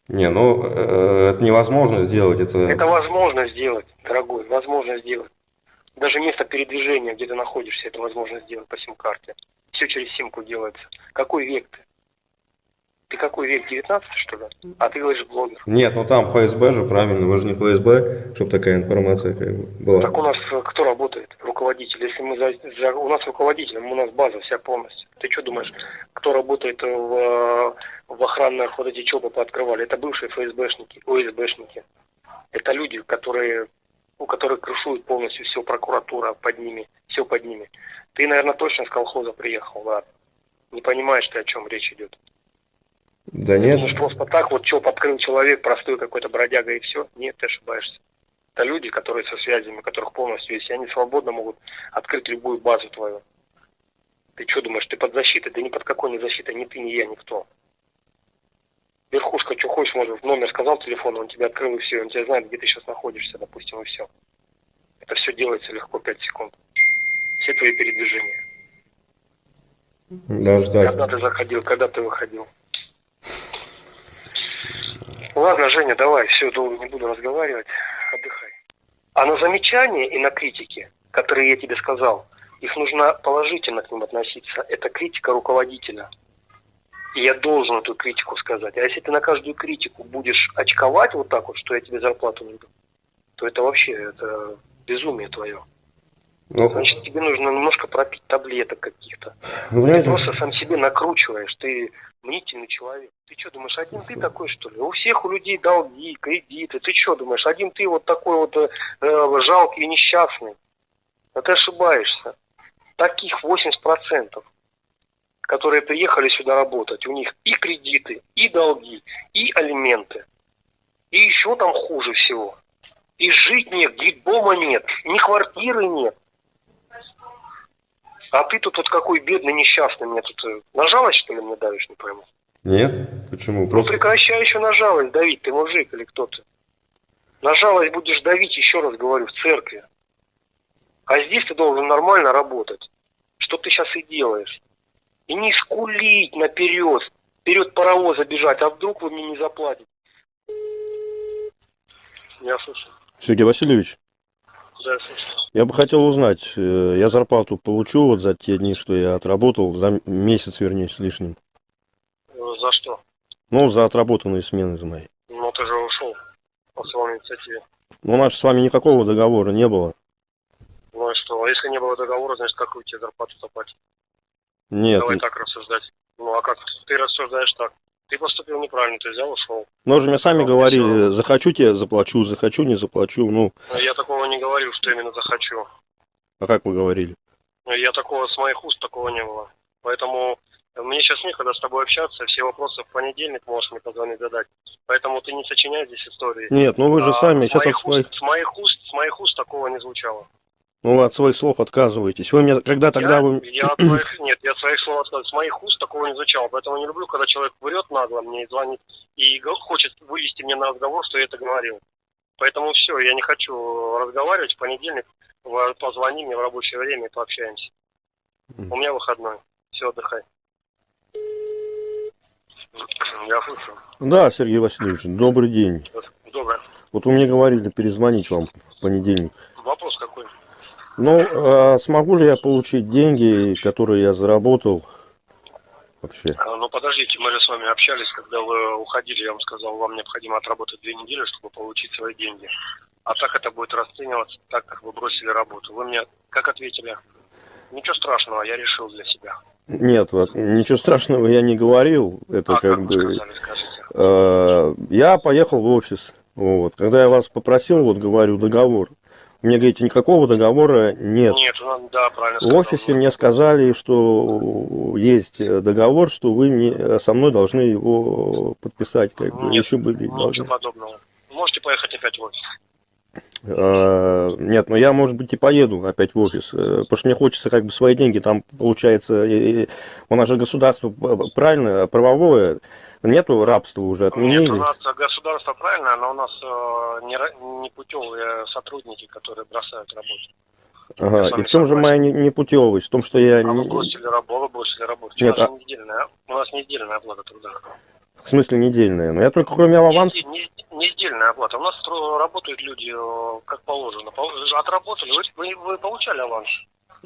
Не, ну, э, это невозможно сделать, это... Это возможно сделать, дорогой, возможно сделать. Даже место передвижения, где ты находишься, это возможно сделать по сим-карте. Все через симку делается. Какой век ты? Ты какой век, 19 что ли? А ты говоришь блогер. Нет, ну там ФСБ же, правильно, вы же не ФСБ, чтобы такая информация как бы была. Так у нас э, кто работает? Руководитель. Если мы за, за- у нас руководитель, у нас база вся полностью. Ты что думаешь, кто работает в, э, в охранных вот эти ЧОПы пооткрывали? Это бывшие ФСБшники, ОСБшники. Это люди, которые, у которых крышуют полностью все прокуратура под ними, все под ними. Ты, наверное, точно с колхоза приехал, ладно. Не понимаешь ты, о чем речь идет. Да нет, Думаешь, просто так вот ЧОП открыл человек, простой какой-то бродяга и все? Нет, ты ошибаешься. Это люди, которые со связями, у которых полностью есть, и они свободно могут открыть любую базу твою. Ты что думаешь, ты под защитой? Да ни под какой не защитой, ни ты, ни я, никто. Верхушка, что хочешь, может, номер сказал телефон, он тебе открыл и все, он тебя знает, где ты сейчас находишься, допустим, и все. Это все делается легко, 5 секунд. Все твои передвижения. так. Когда ты заходил, когда ты выходил. Ладно, Женя, давай, все, долго не буду разговаривать, отдыхай. А на замечания и на критики, которые я тебе сказал, их нужно положительно к ним относиться. Это критика руководителя. И я должен эту критику сказать. А если ты на каждую критику будешь очковать вот так вот, что я тебе зарплату не дам, то это вообще это безумие твое. Ну, Значит, тебе нужно немножко пропить таблеток каких-то. вы Ты просто сам себе накручиваешь, ты мнительный человек. Ты что думаешь, один ты такой, что ли? У всех у людей долги, кредиты. Ты что думаешь, один ты вот такой вот э, э, жалкий и несчастный? Но ты ошибаешься. Таких 80%, которые приехали сюда работать, у них и кредиты, и долги, и алименты. И еще там хуже всего. И жить нет, дома нет, ни квартиры нет. А ты тут вот какой бедный, несчастный мне тут э, на жалость, что ли, мне давишь, не пойму. нет, почему? Ну Просто, прекращай еще на жалость давить, ты мужик или кто ты. На жалость будешь давить, еще раз говорю, в церкви. А здесь ты должен нормально работать. Что ты сейчас и делаешь. И не скулить наперед, вперед паровоза бежать, а вдруг вы мне не заплатите. Я слушаю. Сергей Васильевич, Да, я бы хотел узнать, э, я зарплату получу вот за те дни, что я отработал, за месяц, вернее, с лишним. За что? Ну, за отработанные смены за мои. Ну ты же ушел по своей инициативе. Ну, у нас с вами никакого договора не было. Ну и что? А если не было договора, значит, какую тебе зарплату заплатить? Нет, Давай так рассуждать. Ну а как ты рассуждаешь так? Ты поступил неправильно, ты взял, ушел. но же мне сами Ну, говорили, всё. захочу тебе заплачу, захочу не заплачу. Ну, Но Я такого не говорил, что именно захочу. а как вы говорили? Я такого с моих уст такого не было. Поэтому мне сейчас некогда с тобой общаться, все вопросы в понедельник можешь мне позвонить задать. Поэтому ты не сочиняй здесь истории. Нет, ну вы же А сами с сейчас моих своих, уст, с моих уст, с моих уст такого не звучало. Ну, вы от своих слов отказываетесь. Вы мне, когда тогда я, вы... я от своих, нет, я от своих слов отказываюсь. С моих уст такого не звучало. Поэтому не люблю, когда человек врет нагло мне и звонит и хочет вывести меня на разговор, что я это говорил. Поэтому все, я не хочу разговаривать. В понедельник позвони мне в рабочее время и пообщаемся. У меня выходной. Все, отдыхай. Я слышу. Да, Сергей Васильевич, добрый день. Доброе. Вот вы мне говорили перезвонить вам в понедельник. Вопрос какой? Ну, а смогу ли я получить деньги, которые я заработал вообще? А, Ну подождите, мы же с вами общались, когда вы уходили, я вам сказал, вам необходимо отработать две недели, чтобы получить свои деньги. А так это будет расцениваться так, как вы бросили работу. Вы мне как ответили? Ничего страшного, я решил для себя. Нет, вот, ничего страшного я не говорил. Это А как как бы... сказали, скажите? э, Я поехал в офис. Вот. Когда я вас попросил, вот говорю, договор. Мне говорите, никакого договора нет. Нет, ну, да, правильно В офисе мне сказали, что есть договор, что вы мне, со мной должны его подписать, как бы, Нет, еще были Ничего должны. подобного. Можете поехать опять в офис. Э, Нет, но я, может быть, и поеду опять в офис, э, потому что мне хочется как бы свои деньги, там получается, и- и у нас же государство правильно, правовое, нету рабства уже, Нет, отменили. у нас государство правильное, но у нас э, не, не путевые сотрудники, которые бросают работу. Ага, и в чем же моя не- непутевость? В том, что я... А вы не- бросили работу, вы бросили работу. Нет, у, нас а- не недельная, у нас не недельная оплата труда. В смысле недельная? Но я только кроме аванса... Не, не- не недельная оплата. У нас работают люди э, как положено. Пол- Отработали, вы, вы, вы получали аванс.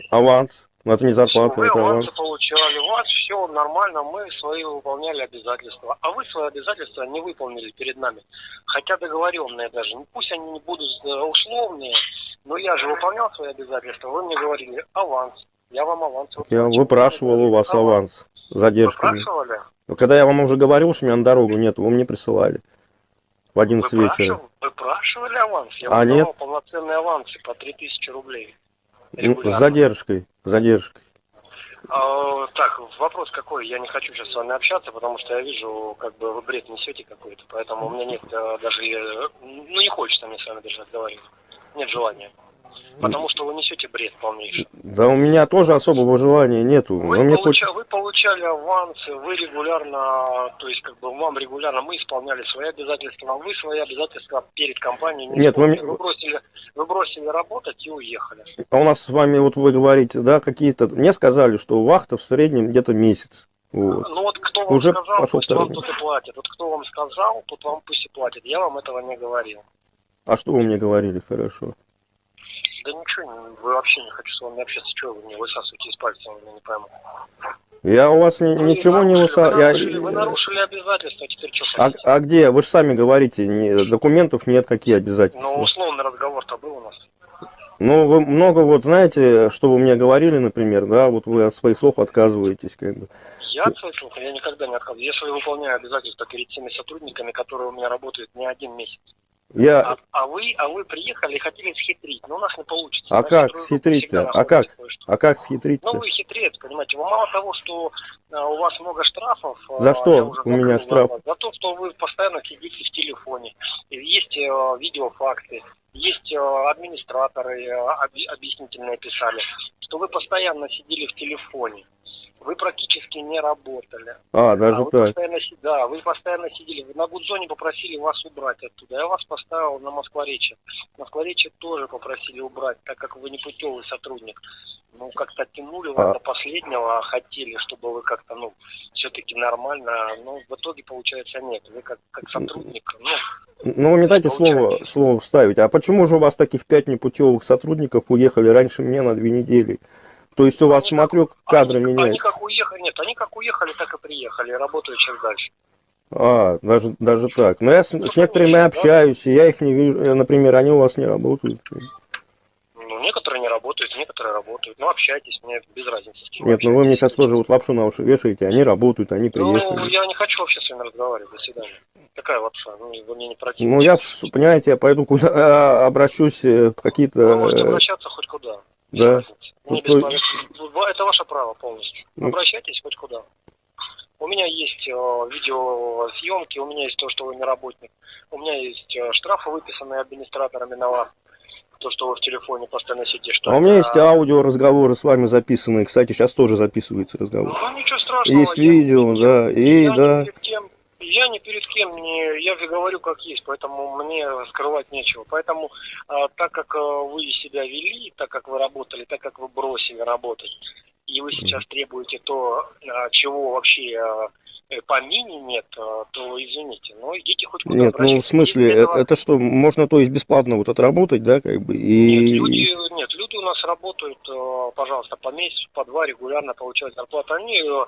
Аванс. Но это не зарплата, вы это аванс. получали, у вас все нормально, мы свои выполняли обязательства. А вы свои обязательства не выполнили перед нами. Хотя договоренные даже. Ну, Пусть они не будут э, условные, но я же выполнял свои обязательства. Вы мне говорили аванс. Я вам аванс Я выплачу. выпрашивал у вас аванс с задержками. Выпрашивали? Но когда я вам уже говорил, что меня на дорогу нет, вы мне присылали. В 11 вечера. Выпрашивали, аванс? Я А, нет? полноценные авансы по 3000 рублей. Ну, Регулярно. с задержкой. Задержкой. А, так, вопрос какой? Я не хочу сейчас с вами общаться, потому что я вижу, как бы вы бред несете какой-то, поэтому у меня нет э, даже, ну не хочется мне с вами даже разговаривать. Нет желания. Потому что вы несете бред полнейший. Да у меня тоже особого желания нету. Вы, получа- хочется... вы получали авансы, вы регулярно, то есть как бы вам регулярно мы исполняли свои обязательства, а вы свои обязательства перед компанией не Нет, вы исполнили. мне- вы бросили, вы бросили работать и уехали. А у нас с вами, вот вы говорите, да, какие-то... Мне сказали, что вахта в среднем где-то месяц. Вот. Ну вот кто вам Уже сказал, пошел пусть вам второй тут и платит. Вот кто вам сказал, тот вам пусть и платит. Я вам этого не говорил. А что вы мне говорили, хорошо? Не- вы вообще не хочу с вами общаться. Чего вы мне высасываете из пальца, я не пойму. Я у вас Вы ничего не нарушили- выса... Вы я- вы нарушили обязательства, теперь что А, хотите? а где? Вы же сами говорите, не- документов нет, какие Ну, обязательства. условный разговор-то был у нас. Ну, вы много вот знаете, что вы мне говорили, например, да, вот вы от своих слов отказываетесь, как бы. Я от своих слов, я никогда не отказываю. Я свои выполняю обязательства перед теми сотрудниками, которые у меня работают не один месяц. Я... А, а вы, а вы приехали и хотели схитрить, но у нас не получится. А как схитрить-то? А как? А как схитрить-то? Ну, вы хитрец, понимаете. Вы мало того, что а, у вас много штрафов. а, За что у меня штраф? За то, что вы постоянно сидите в телефоне. Есть э, видеофакты, есть э, администраторы объ- объяснительные писали, что вы постоянно сидели в телефоне. Вы практически не работали. А, даже А так. постоянно да, вы постоянно сидели. Вы на Гудзоне попросили вас убрать оттуда. Я вас поставил на Москворечье. Москворечье тоже попросили убрать, так как вы не путевый сотрудник. Ну, как-то тянули вас А. до последнего, хотели, чтобы вы как-то, ну, все-таки нормально. Но в итоге, получается, нет. Вы как, как сотрудник, ну, Ну, вы не дайте слово, слово вставить. А почему же у вас таких пять непутевых сотрудников уехали раньше меня на две недели? То есть у вас, смотрю, кадры они меняют. как уехали, нет, они как уехали, так и приехали, работают сейчас дальше. А, даже, даже так. Но я с, с некоторыми общаюсь, и я их не вижу. Например, они у вас не работают. Ну, некоторые не работают, некоторые работают. Ну, общайтесь, мне без разницы. с кем Нет, ну вы мне сейчас тоже вот лапшу на уши вешаете. Они работают, они Ну, приехали. я не хочу вообще с вами разговаривать. До свидания. Какая лапша? Ну, вы мне не противны. Ну, я, понимаете, я пойду куда обращусь э, в какие-то... Вы можете э, обращаться хоть куда. Да. Не Ну, то- повестки. Это ваше право полностью. Ну. Обращайтесь хоть куда. У меня есть э, видеосъемки, у меня есть то, что вы не работник. У меня есть э, штрафы, выписанные администраторами на вас. То, что вы в телефоне постоянно сидите. Что А у меня есть аудио разговоры с вами записанные. Кстати, сейчас тоже записывается разговор. Ну, ничего страшного. Есть я- видео, да, и я да. Ни перед кем, я ни перед кем не, я же говорю как есть, поэтому мне скрывать нечего. Поэтому, а, так как а, вы себя вели, так как вы работали, так как вы бросили работать, и вы сейчас требуете то, а, чего вообще э, по мини нет, а, то извините, но идите хоть куда Нет, ну в смысле, э- этого- это что, можно то есть бесплатно вот отработать, да, как бы, Нет, и... люди, нет, люди у нас работают, э, пожалуйста, по месяцу, по два регулярно получают зарплату. Они э,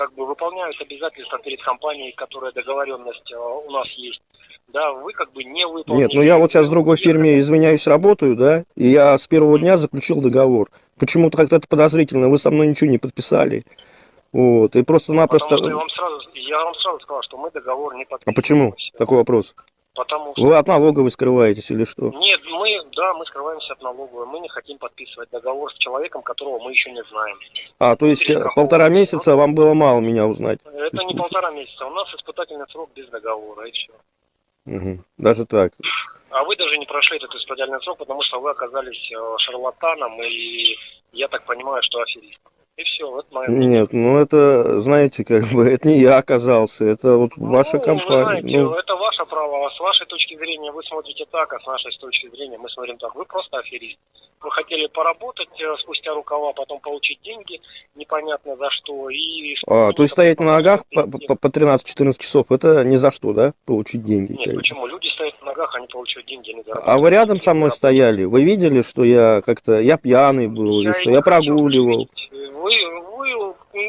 как бы выполняют обязательства перед компанией, которая договоренность э, у нас есть. Да, вы как бы не выполняете. Нет, ну я вот сейчас в другой фирме, извиняюсь, работаю, да, и я с первого дня заключил договор. Почему-то как-то это подозрительно, вы со мной ничего не подписали. Вот, и просто-напросто... Я вам сразу, я вам сразу сказал, что мы договор не А подписываем. почему? Такой вопрос. Потому что Вы от налоговой скрываетесь или что? Нет, мы, да, мы скрываемся от налоговой. Мы не хотим подписывать договор с человеком, которого мы еще не знаем. А, то есть э, полтора месяца вам было мало меня узнать? Это не полтора месяца. У нас испытательный срок без договора, и все. Мгм. Даже так. А вы даже не прошли этот испытательный срок, потому что вы оказались э, шарлатаном и, я так понимаю, что аферистом. И все, вот мнение. Нет, ну это, знаете, как бы, это не я оказался, это вот ваша Ну, компания. Вы знаете, Ну, это ваше право. А с вашей точки зрения вы смотрите так, а с нашей точки зрения мы смотрим так. Вы просто аферист. Вы хотели поработать э, спустя рукава, потом получить деньги, непонятно за что. И а, то есть стоять на ногах по, по- по 13-14 часов, это ни за что, да, получить деньги? Нет, почему? Люди стоят на ногах, они получают деньги, они А вы рядом со мной стояли? Вы видели, что я как-то, я пьяный был, или Я что и я не прогуливал? Вы,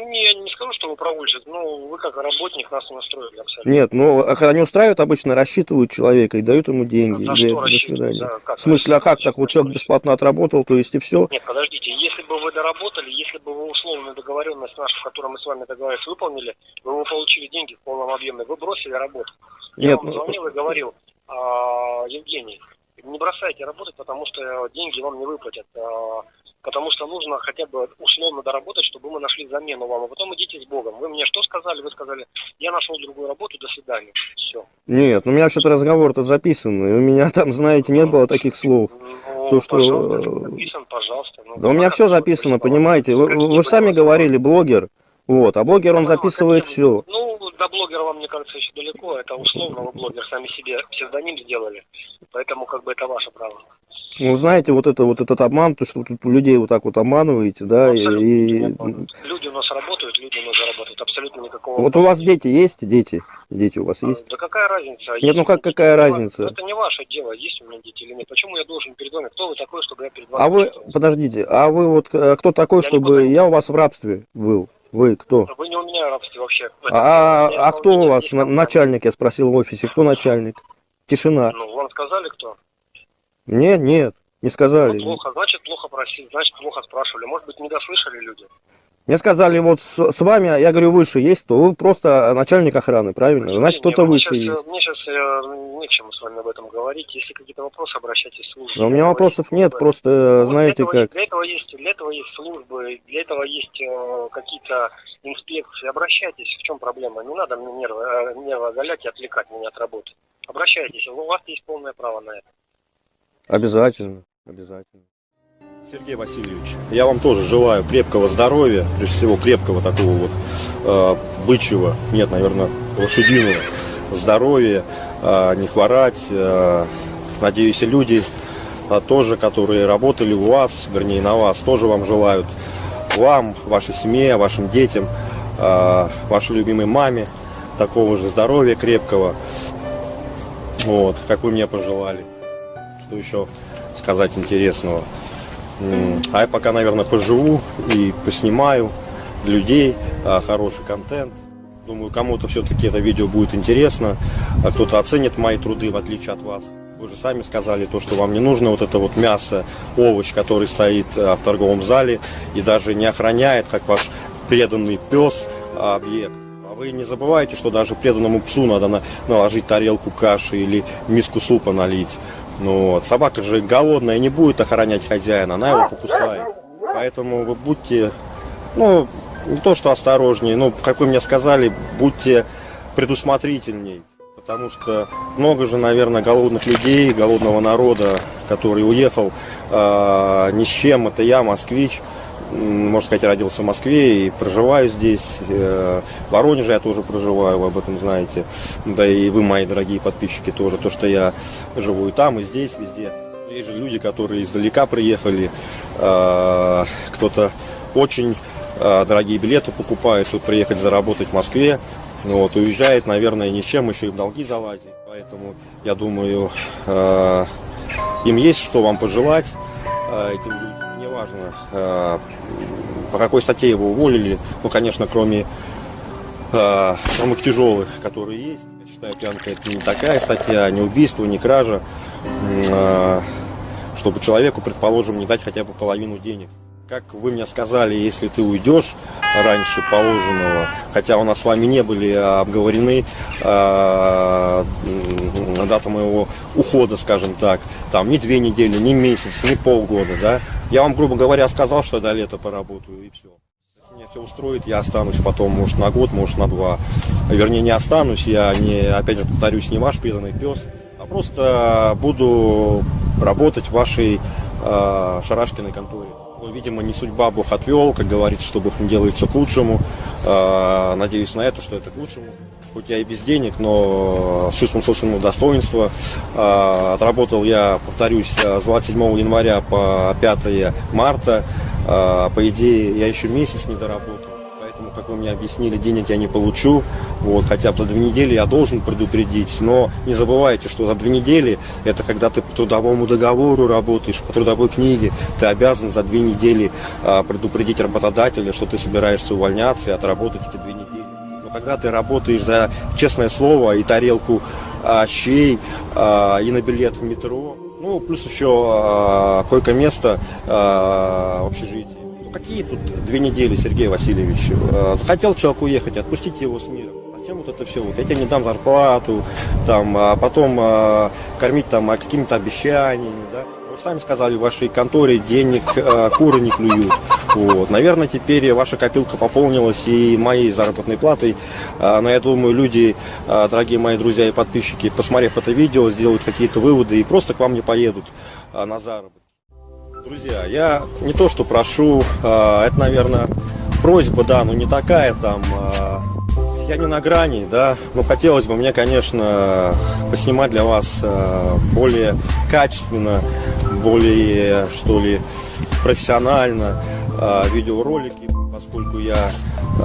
не, я не скажу, что вы прогульщик, но вы как работник нас настроили абсолютно. Нет, ну а они устраивают обычно, рассчитывают человека и дают ему деньги. За что до свидания. За как В смысле, а как так? Вот человек бесплатно отработал, то есть и все? Нет, подождите, если бы вы доработали, если бы вы условную договоренность нашу, в которой мы с вами договорились, выполнили, вы бы получили деньги в полном объеме, вы бросили работу. Я Нет, вам ну- звонил и говорил, «А, Евгений, не бросайте работать, потому что деньги вам не выплатят. а, Потому что нужно хотя бы условно доработать, чтобы мы нашли замену вам. А потом идите с Богом. Вы мне что сказали? Вы сказали, я нашел другую работу, до свидания. Все. Нет, ну у меня вообще-то разговор-то записан, и у меня там, знаете, не было таких слов. Ну, То, что... пожалуйста, э, записан, пожалуйста. Ну, Да у меня все записано, понимаете? Вы, вы- вы сами говорили, блогер. Вот, а блогер, он записывает все. Ну, до блогера вам, мне кажется, еще далеко. Это условно вы блогер сами себе псевдоним сделали. Поэтому как бы это ваше право. Ну, знаете, вот это вот этот обман, то, что тут людей вот так вот обманываете, да, и, и- Люди у нас работают, люди у нас зарабатывают. Абсолютно никакого... вот у вас дети есть, дети, дети у вас есть? Да какая разница? Нет, ну как какая разница? Это не ваше дело, есть у меня дети или нет. Почему я должен перед вами? Кто вы такой, чтобы я перед вами... А вы, подождите, а вы вот э, кто такой, чтобы я у вас в рабстве был? Вы кто? Вы не у меня в рабстве вообще. А, меня а кто у вас начальник, я спросил в офисе, кто начальник? Тишина. Ну, вам сказали кто? Нет, нет, не сказали. Ну, плохо, значит, плохо просили, значит, плохо спрашивали. Может быть, не дослышали люди. Мне сказали, вот с, с вами, я говорю, выше есть, то вы просто начальник охраны, правильно? Значит, кто-то мне выше э, есть. Мне сейчас не к чему с вами об этом говорить. Если какие-то вопросы, обращайтесь в службу. Но у меня вопросов есть нет, просто, э, Вот знаете для как. Для этого есть, для этого есть службы, для этого есть э, какие-то инспекции. Обращайтесь. В чем проблема? Не надо мне нервы, э, нервы оголять и отвлекать меня от работы. Обращайтесь. У вас есть полное право на это. Обязательно, обязательно. Сергей Васильевич, я вам тоже желаю крепкого здоровья, прежде всего крепкого такого вот э, бычьего, нет, наверное, лошадиного здоровья, э, не хворать. э, надеюсь, и люди э, тоже, которые работали у вас, вернее, на вас, тоже вам желают. Вам, вашей семье, вашим детям, э, вашей любимой маме такого же здоровья крепкого, вот, как вы мне пожелали. Что еще сказать интересного? А я пока, наверное, поживу и поснимаю людей а, хороший контент. Думаю, кому-то все-таки это видео будет интересно, а кто-то оценит мои труды, в отличие от вас. Вы же сами сказали то, что вам не нужно вот это вот мясо, овощ, который стоит а, в торговом зале и даже не охраняет, как ваш преданный пес, объект. А вы не забывайте, что даже преданному псу надо на- наложить тарелку каши или миску супа налить. Ну вот. Собака же голодная не будет охранять хозяина, она его покусает. Поэтому вы будьте, ну, не то что осторожнее, ну, как вы мне сказали, будьте предусмотрительней. Потому что много же, наверное, голодных людей, голодного народа, который уехал э, ни с чем. Это я, москвич, можно сказать, родился в Москве и проживаю здесь. Э, в Воронеже я тоже проживаю, вы об этом знаете. Да и вы, мои дорогие подписчики, тоже. То, что я живу и там, и здесь, везде. Есть же люди, которые издалека приехали. э, кто-то очень э, дорогие билеты покупает, чтобы приехать заработать в Москве. Вот, уезжает, наверное, ни чем, еще и в долги залазит. Поэтому, я думаю, им есть что вам пожелать. Этим людям неважно, э, по какой статье его уволили. Ну, конечно, кроме э, самых тяжелых, которые есть. Я считаю, пьянка это не такая статья, не убийство, не кража. Э, чтобы человеку, предположим, не дать хотя бы половину денег. Как вы мне сказали, если ты уйдешь раньше положенного, хотя у нас с вами не были обговорены э, дата моего ухода, скажем так, там ни две недели, ни месяц, ни полгода, да, я вам, грубо говоря, сказал, что до лета поработаю и все. Если меня все устроит, я останусь потом, может, на год, может, на два. Вернее, не останусь, я не, опять же, повторюсь, не ваш преданный пес, а просто буду работать в вашей э, шарашкиной конторе. Ну, видимо, не судьба Бог отвел, как говорится, что Бог не делает все к лучшему. Э, надеюсь на это, что это к лучшему. Хоть я и без денег, но с чувством собственного достоинства. Э, отработал я, повторюсь, с 27 января по 5 марта. По идее, я еще месяц не доработал вы мне объяснили, денег я не получу. Вот, хотя бы за две недели я должен предупредить. Но не забывайте, что за две недели это когда ты по трудовому договору работаешь, по трудовой книге, ты обязан за две недели а, предупредить работодателя, что ты собираешься увольняться и отработать эти две недели. Но когда ты работаешь за честное слово и тарелку а, щей а, и на билет в метро, ну, плюс еще а, койко-место а, в общежитии. Какие тут две недели, Сергей Васильевич? Э, захотел человек уехать, отпустите его с миром. Зачем вот это все? Вот я тебе не дам зарплату, там, а потом а, кормить там а, какими-то обещаниями, да? Вы сами сказали, в вашей конторе денег а, куры не клюют. Вот. Наверное, теперь ваша копилка пополнилась и моей заработной платой. А, но я думаю, люди, а, дорогие мои друзья и подписчики, посмотрев это видео, сделают какие-то выводы и просто к вам не поедут а, на заработок. Друзья, я не то что прошу, а, это, наверное, просьба, да, но не такая там, а, я не на грани, да, но хотелось бы мне, конечно, поснимать для вас а, более качественно, более, что ли, профессионально видеоролики, поскольку я,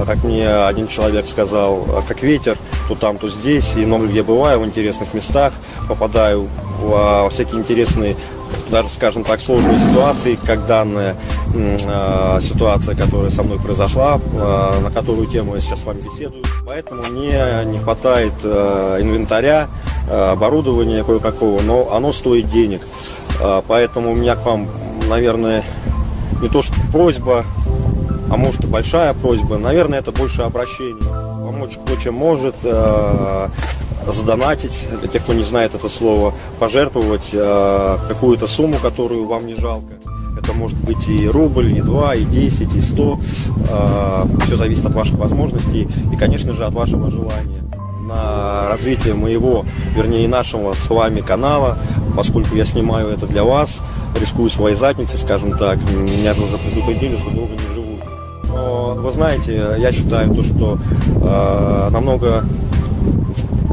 как мне один человек сказал, как ветер, то там, то здесь, и много где бываю в интересных местах, попадаю во всякие интересные даже, скажем так, сложные ситуации, как данная э, ситуация, которая со мной произошла, э, на которую тему я сейчас с вами беседую. Поэтому мне не хватает э, инвентаря, э, оборудования кое-какого, но оно стоит денег. Э, поэтому у меня к вам, наверное, не то что просьба, а может и большая просьба, наверное, это больше обращение. Помочь кто чем может, э, задонатить, для тех, кто не знает это слово, пожертвовать э, какую-то сумму, которую вам не жалко. Это может быть и рубль, и два, и десять, и сто. Э, все зависит от ваших возможностей и, конечно же, от вашего желания на развитие моего, вернее нашего с вами канала, поскольку я снимаю это для вас, рискую своей задницей, скажем так, меня уже предупредили, что долго не. Вы знаете, я считаю то, что э, намного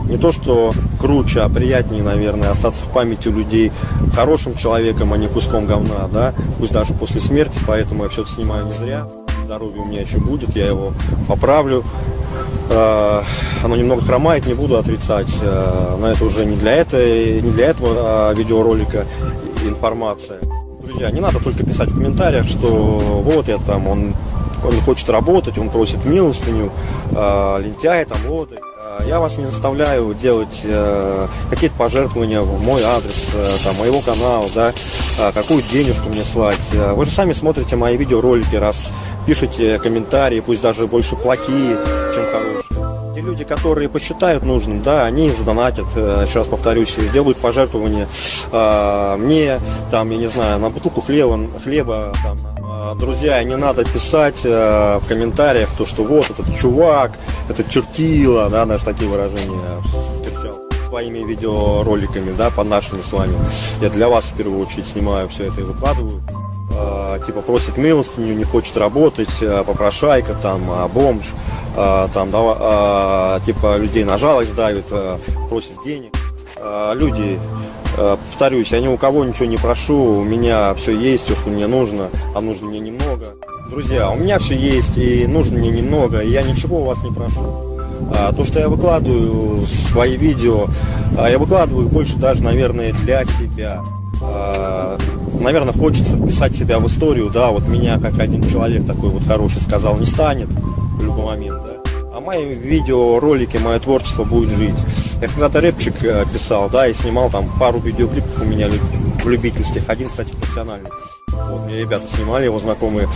не то что круче, а приятнее, наверное, остаться в памяти людей хорошим человеком, а не куском говна, да, пусть даже после смерти, поэтому я все это снимаю не зря. Здоровье у меня еще будет, я его поправлю. А, оно немного хромает, не буду отрицать, а, но это уже не для, этой, не для этого а, видеоролика информация. Друзья, не надо только писать в комментариях, что вот я там, он, он хочет работать, он просит милостыню, лентяй там, вот. Э, я вас не заставляю делать э, какие-то пожертвования в мой адрес, э, там, моего канала, да, э, какую денежку мне слать. Э, вы же сами смотрите мои видеоролики, раз пишите комментарии, пусть даже больше плохие, чем хорошие. Те люди, которые посчитают нужным, да, они задонатят, э, еще раз повторюсь, сделают пожертвования э, мне, там, я не знаю, на бутылку хлеба, хлеба там, друзья, не надо писать э, в комментариях то, что вот этот чувак, этот чертила, да, даже такие выражения своими видеороликами, да, по нашими с вами. Я для вас в первую очередь снимаю все это и выкладываю. Э, типа просит милостыню, не хочет работать, э, попрошайка, там, э, бомж, там, да, типа людей на жалость давит, просит денег. Люди повторюсь, я ни у кого ничего не прошу, у меня все есть, все, что мне нужно, а нужно мне немного. Друзья, у меня все есть, и нужно мне немного, и я ничего у вас не прошу. А, то, что я выкладываю свои видео, а, я выкладываю больше даже, наверное, для себя. А, наверное, хочется вписать себя в историю, да, вот меня, как один человек такой вот хороший сказал, не станет в любой момент, да. А мои видеоролики, мое творчество будет жить. Я когда-то рэпчик э, писал, да, и снимал там пару видеоклипов у меня люб- любительских, один, кстати, профессиональный. Вот, мне ребята снимали, его знакомые.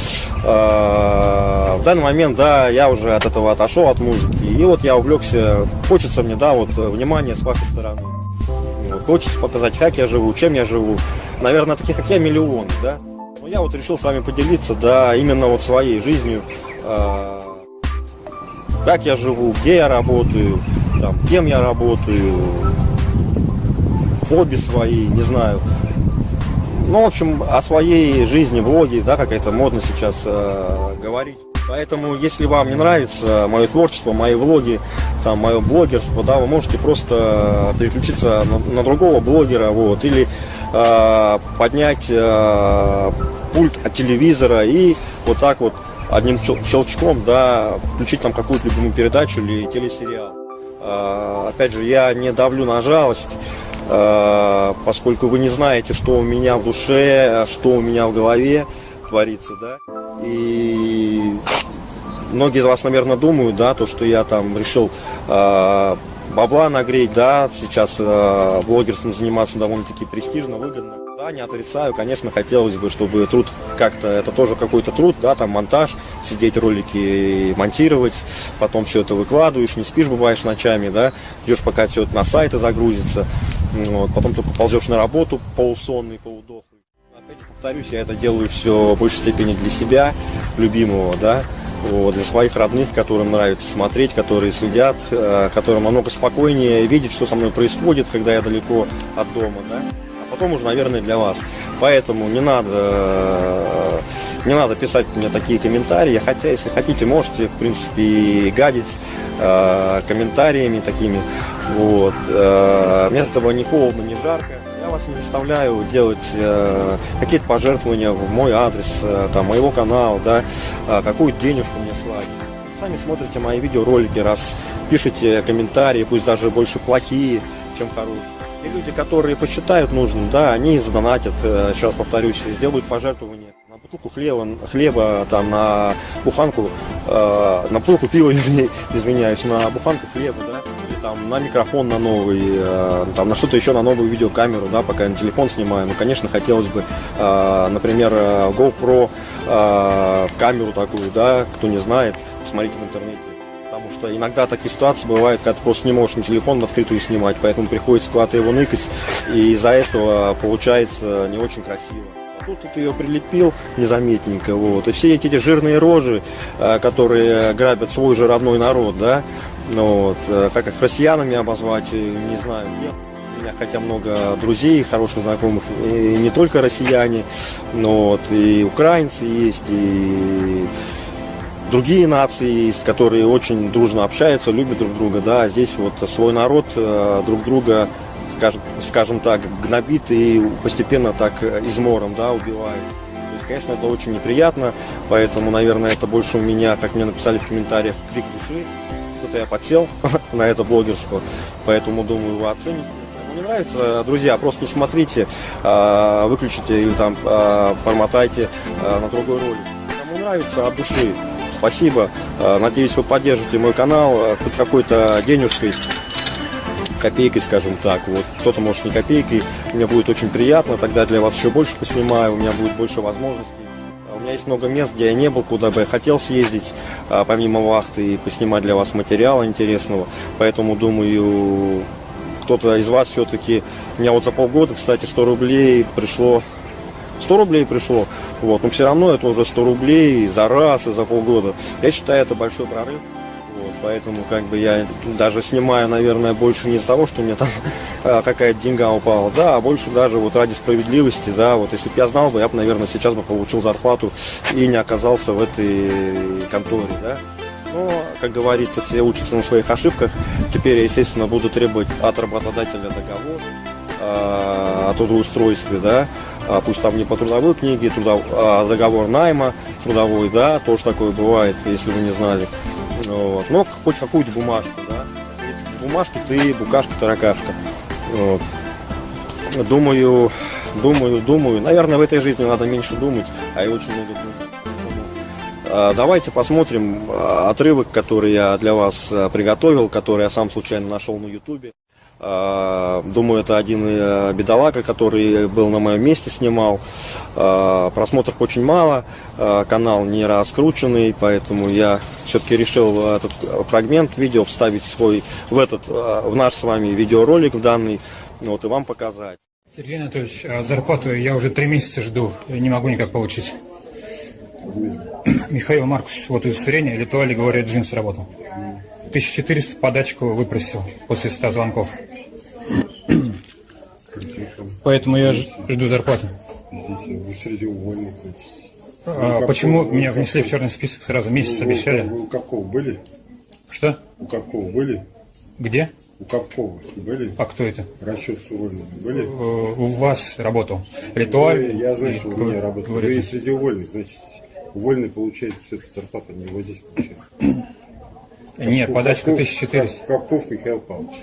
А, В данный момент, да, я уже от этого отошел, от музыки. И вот я увлекся, хочется мне, да, вот внимание с вашей стороны. Вот, хочется показать, как я живу, чем я живу. Наверное, таких, как я, миллион, да. Но я вот решил с вами поделиться, да, именно вот своей жизнью. а, как я живу, где я работаю, там, кем я работаю, хобби свои, не знаю. Ну, в общем, о своей жизни, блоге, да, как это модно сейчас э, говорить. Поэтому, если вам не нравится мое творчество, мои влоги, там, мое блогерство, да, вы можете просто переключиться на, на другого блогера, вот, или э, поднять э, пульт от телевизора и вот так вот одним щел- щелчком, да, включить там какую-то любимую передачу или телесериал. А, Опять же, я не давлю на жалость, а, поскольку вы не знаете, что у меня в душе, что у меня в голове творится, да. И многие из вас, наверное, думают, да, то, что я там решил а, бабла нагреть, да, сейчас блогерством заниматься довольно-таки престижно, выгодно. Да, не отрицаю, конечно, хотелось бы, чтобы труд как-то, это тоже какой-то труд, да, там монтаж, сидеть ролики монтировать, потом все это выкладываешь, не спишь, бываешь ночами, да, ждешь, пока все это на сайты загрузится, вот, потом только ползешь на работу полусонный, полудохлый. Опять же, повторюсь, я это делаю все в большей степени для себя, любимого, да, вот, для своих родных, которым нравится смотреть, которые следят, э, которым намного спокойнее видеть, что со мной происходит, когда я далеко от дома, да. Потом уже, наверное, для вас. Поэтому не надо, э, не надо писать мне такие комментарии, хотя, если хотите, можете, в принципе, и гадить э, комментариями такими. Вот. Э, Мне от этого ни холодно, ни жарко. Я вас не заставляю делать э, какие-то пожертвования в мой адрес, э, там, моего канала, да, э, какую денежку мне слать. Сами смотрите мои видеоролики, раз пишите комментарии, пусть даже больше плохие, чем хорошие. И люди, которые посчитают нужным, да, они задонатят, э, раз повторюсь, сделают пожертвования на бутылку хлеба, хлеба там, на буханку, э, на бутылку пива, извиняюсь, на буханку хлеба, да, или там на микрофон на новый, э, там на что-то еще на новую видеокамеру, да, пока на телефон снимаю. Ну, конечно, хотелось бы, э, например, э, GoPro э, камеру такую, да, кто не знает, посмотрите в интернете. Потому что иногда такие ситуации бывают, когда ты просто не можешь на телефон в открытую снимать, поэтому приходится куда-то его ныкать, и из-за этого получается не очень красиво. А тут ты ее прилепил незаметненько, вот, и все эти, эти жирные рожи, э, которые грабят свой же родной народ, да, ну, вот, э, как их россиянами обозвать, э, не знаю, нет. Меня хотя много друзей, хороших знакомых, и не только россияне, но вот, и украинцы есть, и другие нации есть, которые очень дружно общаются, любят друг друга, да, а здесь вот свой народ э, друг друга, скажем, так, гнобит и постепенно так э, измором, да, убивает. То есть, конечно, это очень неприятно, поэтому, наверное, это больше у меня, как мне написали в комментариях, крик души, что-то я подсел на это блогерство, поэтому, думаю, вы оцените. Не нравится, друзья, просто не смотрите, а, выключите или там промотайте на другой ролик. Кому нравится, от души, спасибо. А, Надеюсь, вы поддержите мой канал а, хоть какой-то денежкой, копейкой, скажем так. Вот кто-то может не копейкой. Мне будет очень приятно. Тогда для вас еще больше поснимаю. У меня будет больше возможностей. А У меня есть много мест, где я не был, куда бы я хотел съездить, помимо вахты, и поснимать для вас материала интересного. Поэтому, думаю, кто-то из вас все-таки... У меня вот за полгода, кстати, 100 рублей пришло 100 рублей пришло, вот, но все равно это уже 100 рублей за раз и за полгода. Я считаю, это большой прорыв. Вот, поэтому как бы я даже снимаю, наверное, больше не из-за того, что меня там а, какая-то деньга упала, да, а больше даже вот ради справедливости, да, вот если бы я знал бы, я бы, наверное, сейчас бы получил зарплату и не оказался в этой конторе, да. Но, как говорится, все учатся на своих ошибках. Теперь я, естественно, буду требовать от работодателя договор а, о трудоустройстве, да, пусть там не по трудовой книге, трудов, а договор найма трудовой, да, тоже такое бывает, если вы не знали. Вот. Но хоть какую-то бумажку, да. Бумажки ты, букашка, таракашка. Вот. Думаю, думаю, думаю. Наверное, в этой жизни надо меньше думать, а и очень много думать. А, Давайте посмотрим а, отрывок, который я для вас а, приготовил, который я сам случайно нашел на ютубе. А, Думаю, это один э, бедолага, который был на моем месте, снимал. А, Просмотров очень мало, а, канал не раскрученный, поэтому я все-таки решил этот фрагмент видео вставить свой в этот, в наш с вами видеоролик в данный, вот и вам показать. Сергей Анатольевич, зарплату я уже три месяца жду, и не могу никак получить. Михаил Маркус, вот удостоверение, Литуали, говорит, джинс работал. 1400 подачку выпросил после 100 звонков. Поэтому я жду зарплату. Извините, вы среди увольных. значит. А почему меня внесли в черный список сразу? Месяц Вы- обещали. Вы у Капкова были? Что? У Капкова были? Где? У Капкова были? А кто это? Расчет с увольными были? Э, У вас работал. Ритуаль. Вы- Я что вы не работаете. Вы среди увольных, значит, увольный получает все-таки зарплату, не его здесь получает. Нет, подачка Капков- 1400. Капков Михаил Павлович.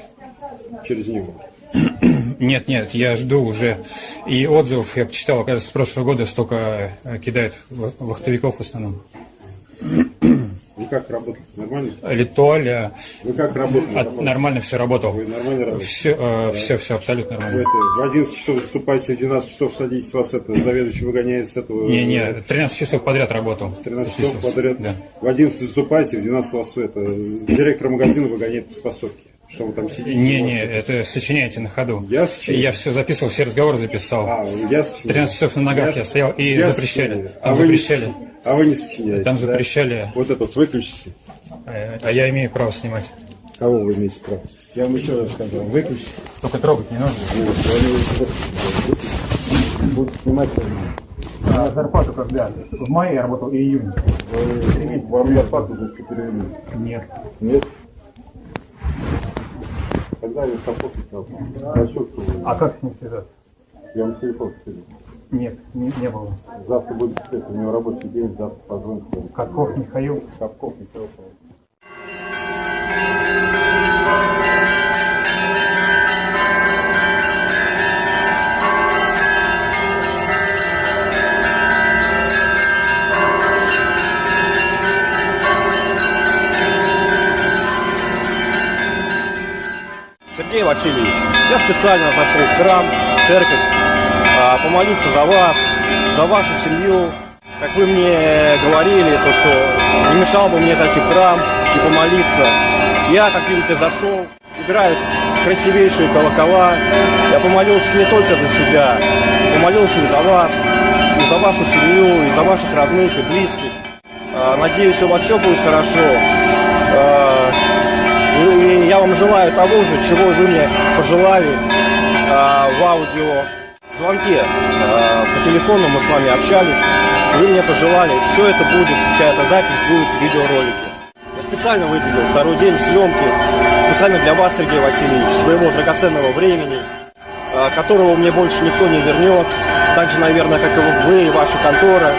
Через него. Нет, нет, я жду уже. И отзывов я почитал, оказывается, с прошлого года столько э, кидают в- вахтовиков в основном. Вы как работали? Нормально? Литуаль, э, Вы как работали? от- нормально все работал. Вы нормально работаете? Все, все, все абсолютно Вы нормально. это, в 11 часов выступаете, в 12 часов садитесь, вас это заведующий выгоняет с этого. Не, не, 13 часов подряд работал. 13 часов подряд. Да. В 11 выступаете, в 12 вас это, директор магазина выгоняет по способке. Что вы там сидите? Не, не, это- сочиняете на ходу. Я сочиняю? Я все записывал, все разговоры записал. А, я сочиняю. 13 часов на ногах я, стоял и я запрещали. сочиняю. Там а вы не запрещали. а вы не сочиняете. Там да? запрещали. Вот это вот выключите. Э, А я имею право снимать. Кого вы имеете право? Я вам еще раз сказал, выключите. Только трогать не нужно. Они вот, Будут снимать. А зарплату когда? В мае я работал и июне. Вам зарплату за перевели. Нет. Нет? Капот взял? Расчет А как с ним связаться? Я вам телефон скину. Нет, не, не было. Завтра будет это, у него рабочий день, завтра позвоните. Катков Михаил. Капков Михаил Васильевич, я специально зашел в храм, в церковь, а, помолиться за вас, за вашу семью. Как вы мне говорили, то что не мешало бы мне зайти в храм и помолиться. Я, как видите, зашел, играют красивейшие колокола. Я помолился не только за себя, помолился и за вас, и за вашу семью, и за ваших родных и близких. А, Надеюсь, у вас все будет хорошо. А, и я вам желаю того же, чего вы мне пожелали а, в аудио звонке. А, по телефону мы с вами общались. Вы мне пожелали. Все это будет, вся эта запись будет в видеоролике. Я специально выделил второй день съемки. Специально для вас, Сергей Васильевич, своего драгоценного времени, а, которого мне больше никто не вернет. Так же, наверное, как и вы и ваша контора,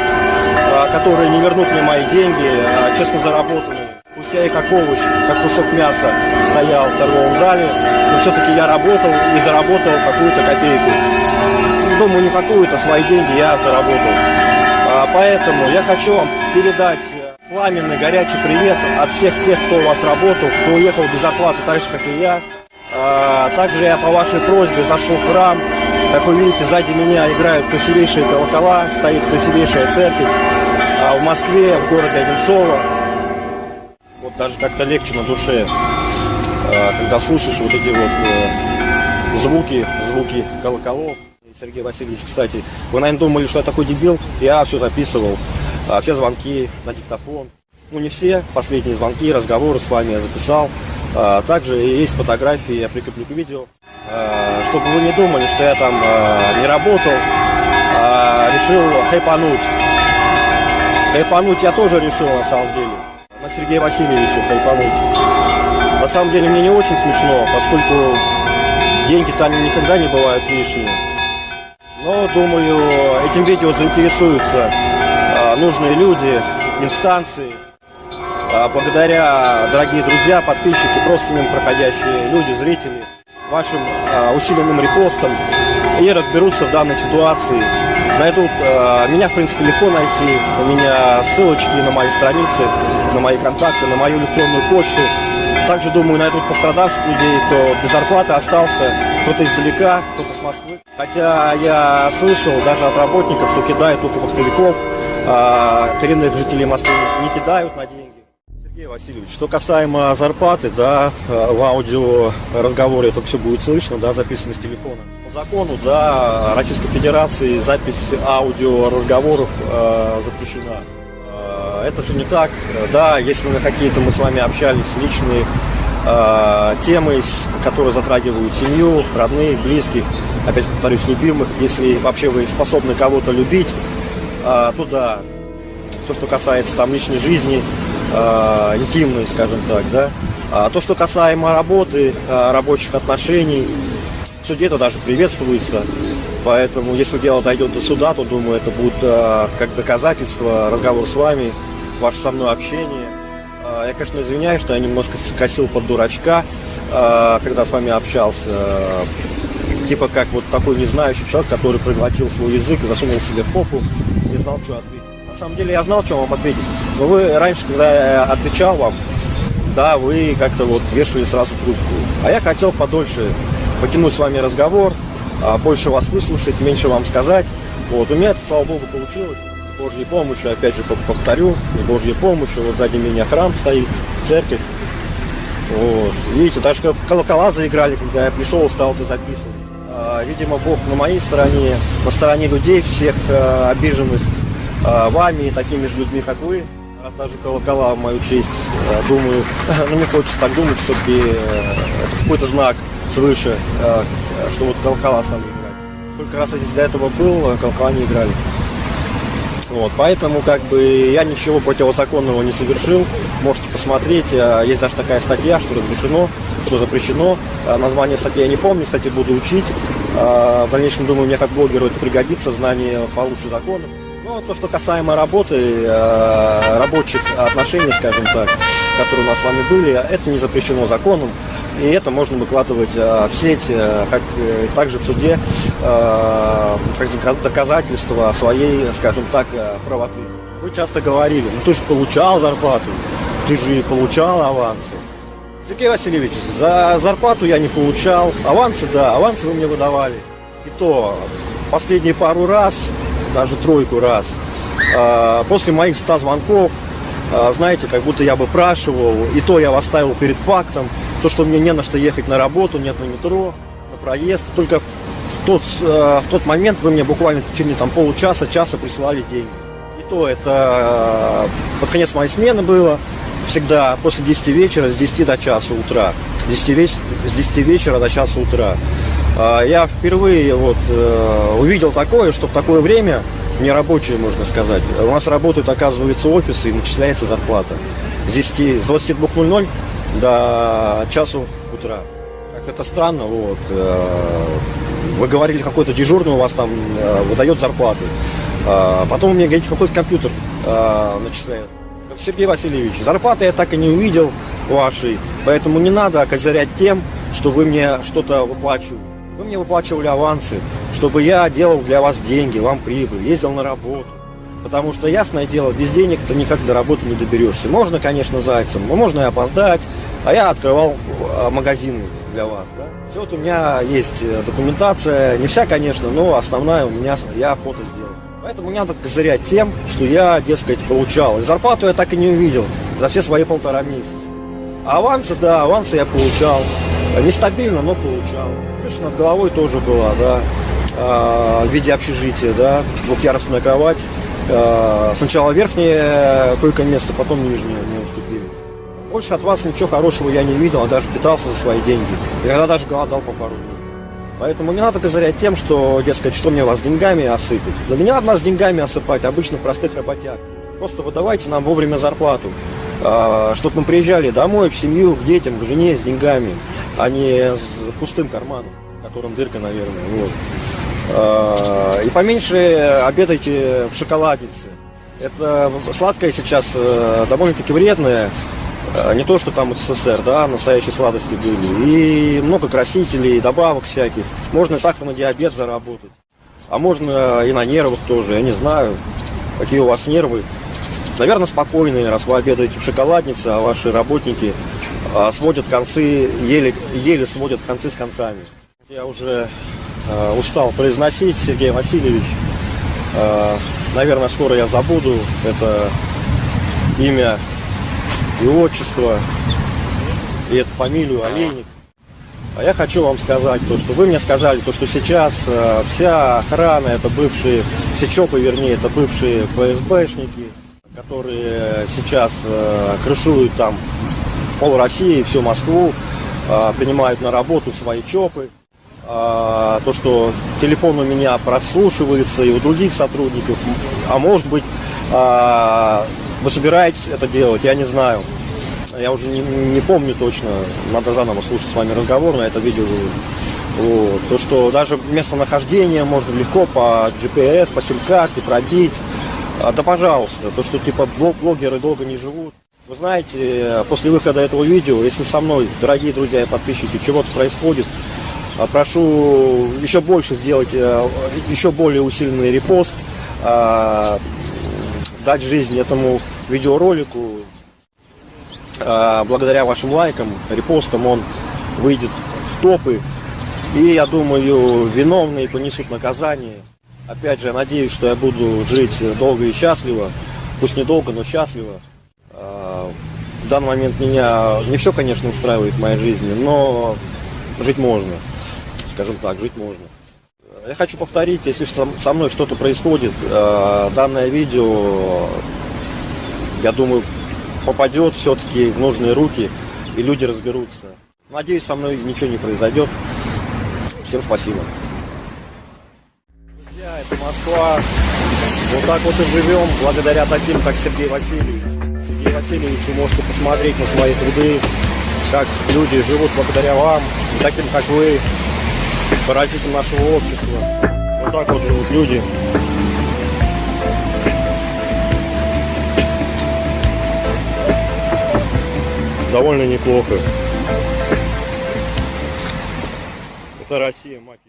которые не вернут мне мои деньги, честно заработанные. Пусть как овощ, как кусок мяса стоял в торговом зале, но все-таки я работал и заработал какую-то копейку. Думаю, не какую-то, свои деньги я заработал. А, Поэтому я хочу вам передать э, пламенный горячий привет от всех тех, кто у вас работал, кто уехал без зарплаты, так же, как и я. А, Также я по вашей просьбе зашел в храм. Как вы видите, сзади меня играют красивейшие колокола, стоит красивейшая церковь а, в Москве, в городе Одинцово. Вот даже как-то легче на душе, а, когда слушаешь вот эти вот э, звуки, звуки колоколов. Сергей Васильевич, кстати, вы, наверное, думали, что я такой дебил. Я все записывал, а, все звонки на диктофон. Ну, не все, последние звонки, разговоры с вами я записал. Также есть фотографии, я прикреплю к видео. Чтобы вы не думали, что я там не работал, решил хайпануть. Хайпануть я тоже решил на самом деле. На Сергея Васильевича хайпануть. На самом деле мне не очень смешно, поскольку деньги-то они никогда не бывают лишние. Но, думаю, этим видео заинтересуются а, нужные люди, инстанции. А, благодаря, дорогие друзья, подписчики, просто мимо проходящие люди, зрители, вашим а, усиленным репостом и разберутся в данной ситуации. Найдут, а, меня, в принципе, легко найти. У меня ссылочки на мои страницы, на мои контакты, на мою электронную почту. Также, думаю, найдут пострадавших людей, кто без зарплаты остался, кто-то издалека, кто-то с Москвы. Хотя я слышал даже от работников, что кидают только вахтовиков, а коренных жителей Москвы не кидают на деньги. Сергей Васильевич, что касаемо зарплаты, да, в аудио разговоре это все будет слышно, да, записано с телефона. Закону, да, Российской Федерации запись аудио разговоров э, запрещена. Э, это же не так, да, если на какие-то мы с вами общались личные э, темы, которые затрагивают семью, родных, близких, опять повторюсь, любимых, если вообще вы способны кого-то любить, э, то да, то, что касается там личной жизни, э, интимной, скажем так, да. А то, что касаемо работы, э, рабочих отношений, суде это даже приветствуется. Поэтому, если дело дойдет до суда, то, думаю, это будет э, как доказательство, разговор с вами, ваше со мной общение. Э, Я, конечно, извиняюсь, что я немножко скосил под дурачка, э, когда с вами общался. Типа как вот такой незнающий человек, который проглотил свой язык и засунул себе в попу, не знал, что ответить. На самом деле я знал, что вам ответить. Но вы раньше, когда я отвечал вам, да, вы как-то вот вешали сразу трубку. А я хотел подольше потянуть с вами разговор, а, больше вас выслушать, меньше вам сказать. Вот, у меня это, слава богу, получилось. С Божьей помощью, опять же пов- повторю, с Божьей помощью, вот сзади меня храм стоит, церковь. Вот. Видите, даже кол- колокола заиграли, когда я пришел, стал это записывать. А, Видимо, Бог на моей стороне, на стороне людей всех а, обиженных вами и такими же людьми, как вы. Раз даже колокола в мою честь, думаю, ну не хочется так думать, все-таки это какой-то знак свыше, а, что вот колокола стали играть. Только раз я здесь до этого был, а колокола не играли. Вот, поэтому как бы я ничего противозаконного не совершил. Можете посмотреть. а, Есть даже такая статья, что разрешено, что запрещено. Название статьи я не помню, кстати, буду учить. В дальнейшем, думаю, мне как блогеру это пригодится, знание получше законов. Ну, то, что касаемо работы, рабочих отношений, скажем так, которые у нас с вами были, это не запрещено законом. И это можно выкладывать а, в сеть, а, как э, также в суде, как дока- доказательство своей, скажем так, правоты. Вы часто говорили, ну ты же получал зарплату, ты же получал авансы. Сергей Васильевич, за зарплату я не получал, авансы, да, авансы вы мне выдавали. И то последние пару раз, даже тройку раз, после моих 100 звонков, знаете, как будто я бы спрашивал, и то я вас ставил перед фактом, то, что мне не на что ехать на работу, нет на метро, на проезд. Только в тот, э, в тот момент вы мне буквально в течение там, получаса, часа присылали деньги. И то это э, под конец моей смены было, всегда после 10 вечера, с 10 до часа утра. С 10, веч- с 10 вечера до часа утра. А, Я впервые вот, э, увидел такое, что в такое время, нерабочее, можно сказать, у нас работают, оказывается, офисы и начисляется зарплата. С 10, с 22.00 до часу утра. Как это странно, вот. э, Вы говорили, какой-то дежурный у вас там э, выдает зарплаты. А Потом мне говорите, какой-то компьютер э, начисляет. Сергей Васильевич, зарплаты я так и не увидел вашей, поэтому не надо козырять тем, что вы мне что-то выплачивали. Вы мне выплачивали авансы, чтобы я делал для вас деньги, вам прибыль, ездил на работу. Потому что, ясное дело, без денег ты никак до работы не доберешься. Можно, конечно, зайцем, но можно и опоздать. А я открывал э, магазины для вас. Да? Все вот у меня есть э, документация, не вся, конечно, но основная у меня, я фото сделал. Поэтому не надо козырять тем, что я, дескать, получал. И зарплату я так и не увидел за все свои полтора месяца. А авансы, да, авансы я получал. Нестабильно, но получал. Крыша над головой тоже была, да. А, в виде общежития, да. Двухъярусная кровать. А, сначала верхнее койко-место, потом нижнее мне уступили. Больше от вас ничего хорошего я не видел, а даже питался за свои деньги. Иногда даже голодал по пару дней. Поэтому не надо козырять тем, что, дескать, что мне вас деньгами осыпать. Да не надо нас деньгами осыпать, обычно простых работяг. Просто выдавайте нам вовремя зарплату, чтобы мы приезжали домой, в семью, к детям, к жене с деньгами, а не с пустым карманом, в котором дырка, наверное. Вот. Э, И поменьше обедайте в шоколаднице. Это сладкое сейчас э, довольно-таки вредное. Э, Не то, что там СССР, да, настоящие сладости были. И много красителей, добавок всяких. Можно сахарный диабет заработать. А можно и на нервах тоже, я не знаю, какие у вас нервы. Наверное, спокойные, раз вы обедаете в шоколаднице, а ваши работники сводят концы, еле, еле сводят концы с концами. Я уже устал произносить, Сергей Васильевич. Э, наверное, скоро я забуду это имя и отчество, и эту фамилию Олейник. А я хочу вам сказать то, что вы мне сказали, то, что сейчас э, вся охрана, это бывшие, все ЧОПы, вернее, это бывшие ФСБшники, которые сейчас э, крышуют там пол России, всю Москву, э, принимают на работу свои ЧОПы. А, то, что телефон у меня прослушивается и у других сотрудников, а может быть, а, вы собираетесь это делать, я не знаю. Я уже не, не помню точно, надо заново слушать с вами разговор на это видео. Вот. То, что даже местонахождение можно легко по GPS, по сим-карте пробить. А, да пожалуйста, то, что типа блог- блогеры долго не живут. Вы знаете, после выхода этого видео, если со мной, дорогие друзья и подписчики, чего-то происходит, прошу еще больше сделать, э, еще более усиленный репост, а, дать жизнь этому видеоролику. А, Благодаря вашим лайкам, репостам он выйдет в топы. И я думаю, виновные понесут наказание. Опять же, надеюсь, что я буду жить долго и счастливо. Пусть недолго, но счастливо. А, В данный момент меня не все, конечно, устраивает в моей жизни, но жить можно. Скажем так, жить можно. Я хочу повторить, если со мной что-то происходит, э, данное видео, я думаю, попадет все-таки в нужные руки, и люди разберутся. Надеюсь, со мной ничего не произойдет. Всем спасибо. Друзья, это Москва. Вот так вот и живем, благодаря таким, как Сергей Васильевич. Сергей Васильевич, вы можете посмотреть на свои труды, как люди живут благодаря вам, таким, как вы, паразитам нашего общества. Вот так вот живут люди. Довольно неплохо. Это Россия, мать.